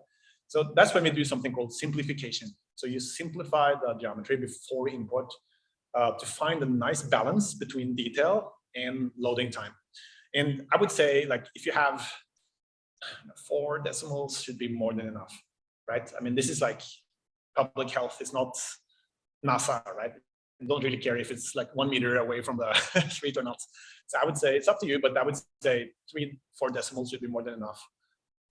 So that's when we do something called simplification. So you simplify the geometry before import uh, to find a nice balance between detail and loading time. And I would say like if you have four decimals should be more than enough, right? I mean, this is like public health. It's not NASA, right? Don't really care if it's like one meter away from the street or not. So I would say it's up to you, but I would say three, four decimals should be more than enough,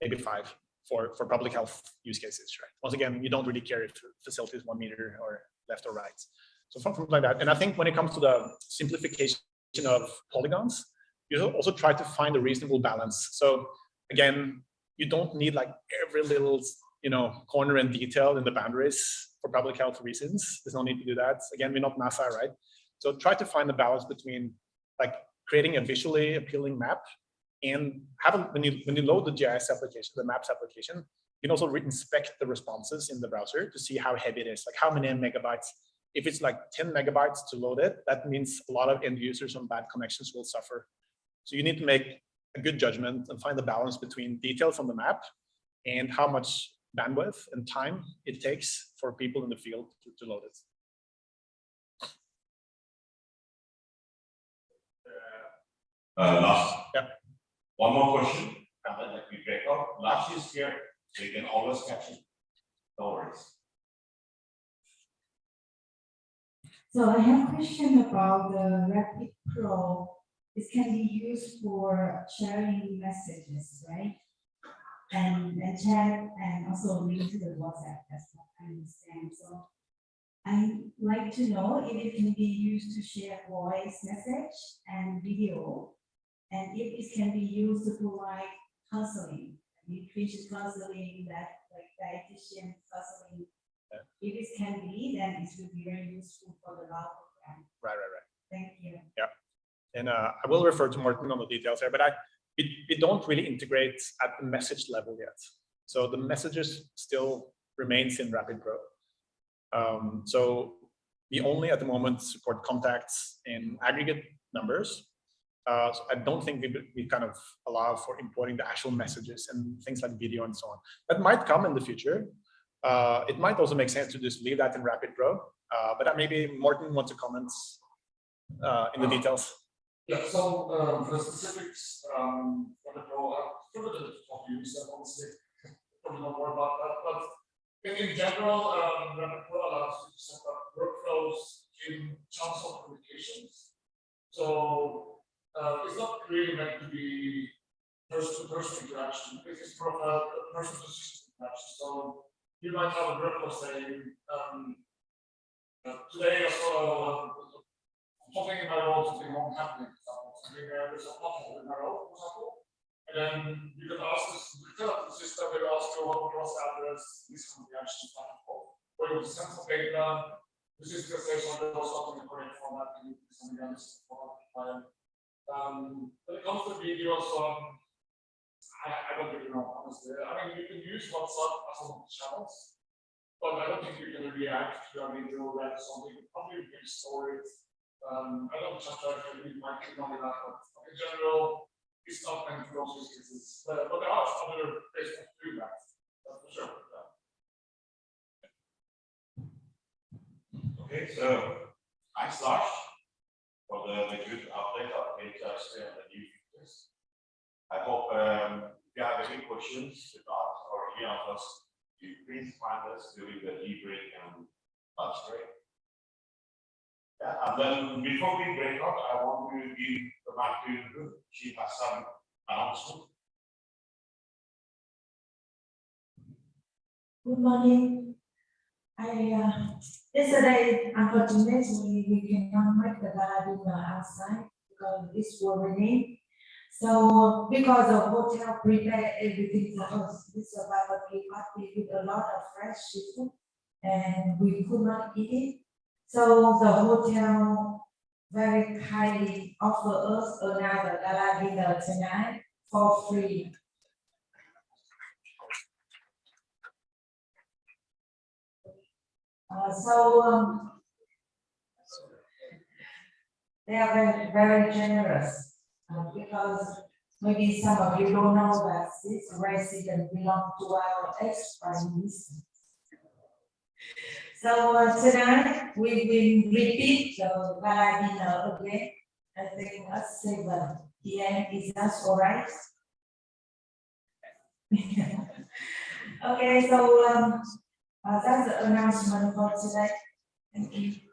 maybe five for, for public health use cases, right? Once again, you don't really care if facility is one meter or left or right. So something like that. And I think when it comes to the simplification of polygons, you also try to find a reasonable balance. So again, you don't need like every little, you know, corner and detail in the boundaries for public health reasons. There's no need to do that. Again, we're not NASA, right? So try to find the balance between like creating a visually appealing map and have a, when you when you load the GIS application, the maps application, you can also inspect the responses in the browser to see how heavy it is, like how many megabytes. If it's like 10 megabytes to load it, that means a lot of end users on bad connections will suffer. So you need to make a good judgment and find the balance between details on the map and how much bandwidth and time it takes for people in the field to, to load it. Uh, last. Yeah. One more question, and then let me break up. Last is here, so you can always catch it. No worries. So I have a question about the Rapid Pro. This can be used for sharing messages, right? And, and chat and also link to the WhatsApp, that's what I understand. So I'd like to know if it can be used to share voice message and video. And if it can be used to provide counseling, nutrition counseling, that like dietitian counseling. If it can be, then it will be very useful for the law program. Right, right, right. Thank you. Yeah, and uh, I will refer to Morton on the details here, but I, we, we don't really integrate at the message level yet. So the messages still remains in RapidPro. Um, so we only at the moment support contacts in aggregate numbers. Uh, so I don't think we, we kind of allow for importing the actual messages and things like video and so on. That might come in the future. Uh, it might also make sense to just leave that in RapidPro. Uh, but maybe Morton wants to comment uh, in the details. Yeah, so, um, for the specifics, um, for the pro, I've covered it of use, honestly, don't more about that, but in, in general, um, RapidPro allows you to set up workflows in channels of communications. So, uh, it's not really meant to be person-to-person interaction, it is more of a person-to-system interaction, so you might have a workflow saying, um, uh, today I saw, uh, something in my road, something wrong happening, something, uh, there's a pothole in my road, for example. And then you can ask this, the system, will ask you what was the address, this actually back and forth. Or you send some data, the system says something or something in the correct format, and you can something else for that file. Um, when it comes to videos, um, I, I don't really know, honestly, I mean, you can use WhatsApp as one of the channels. But I don't think you can react to a video that something, probably you can store it um, I don't just try to read my technology that, but in general, it's not meant for those use cases, but, but there are other ways to do that, that's for sure. yeah. Okay, so, thanks Lars for the, the good update features. I hope, um, if you have any questions about or any of us, you please find us during the e-break and lunch break. Yeah, and then before we break up, I want to give the mic to Ruth. She has some announcement. Good morning. I, uh, yesterday, unfortunately, we cannot make the garden outside because it's will raining. So because the hotel prepared everything for us, we survived a party with a lot of fresh seafood and we could not eat it. So the hotel very kindly offer us another gala dinner tonight for free. Uh, so, um, they are very, very generous, uh, because maybe some of you don't know that this resident belong to our ex-prime minister. So uh, tonight, we will repeat the gala dinner again, I think at seven P M, is that all right? Okay, so, um, uh, that's the announcement for today. Thank you.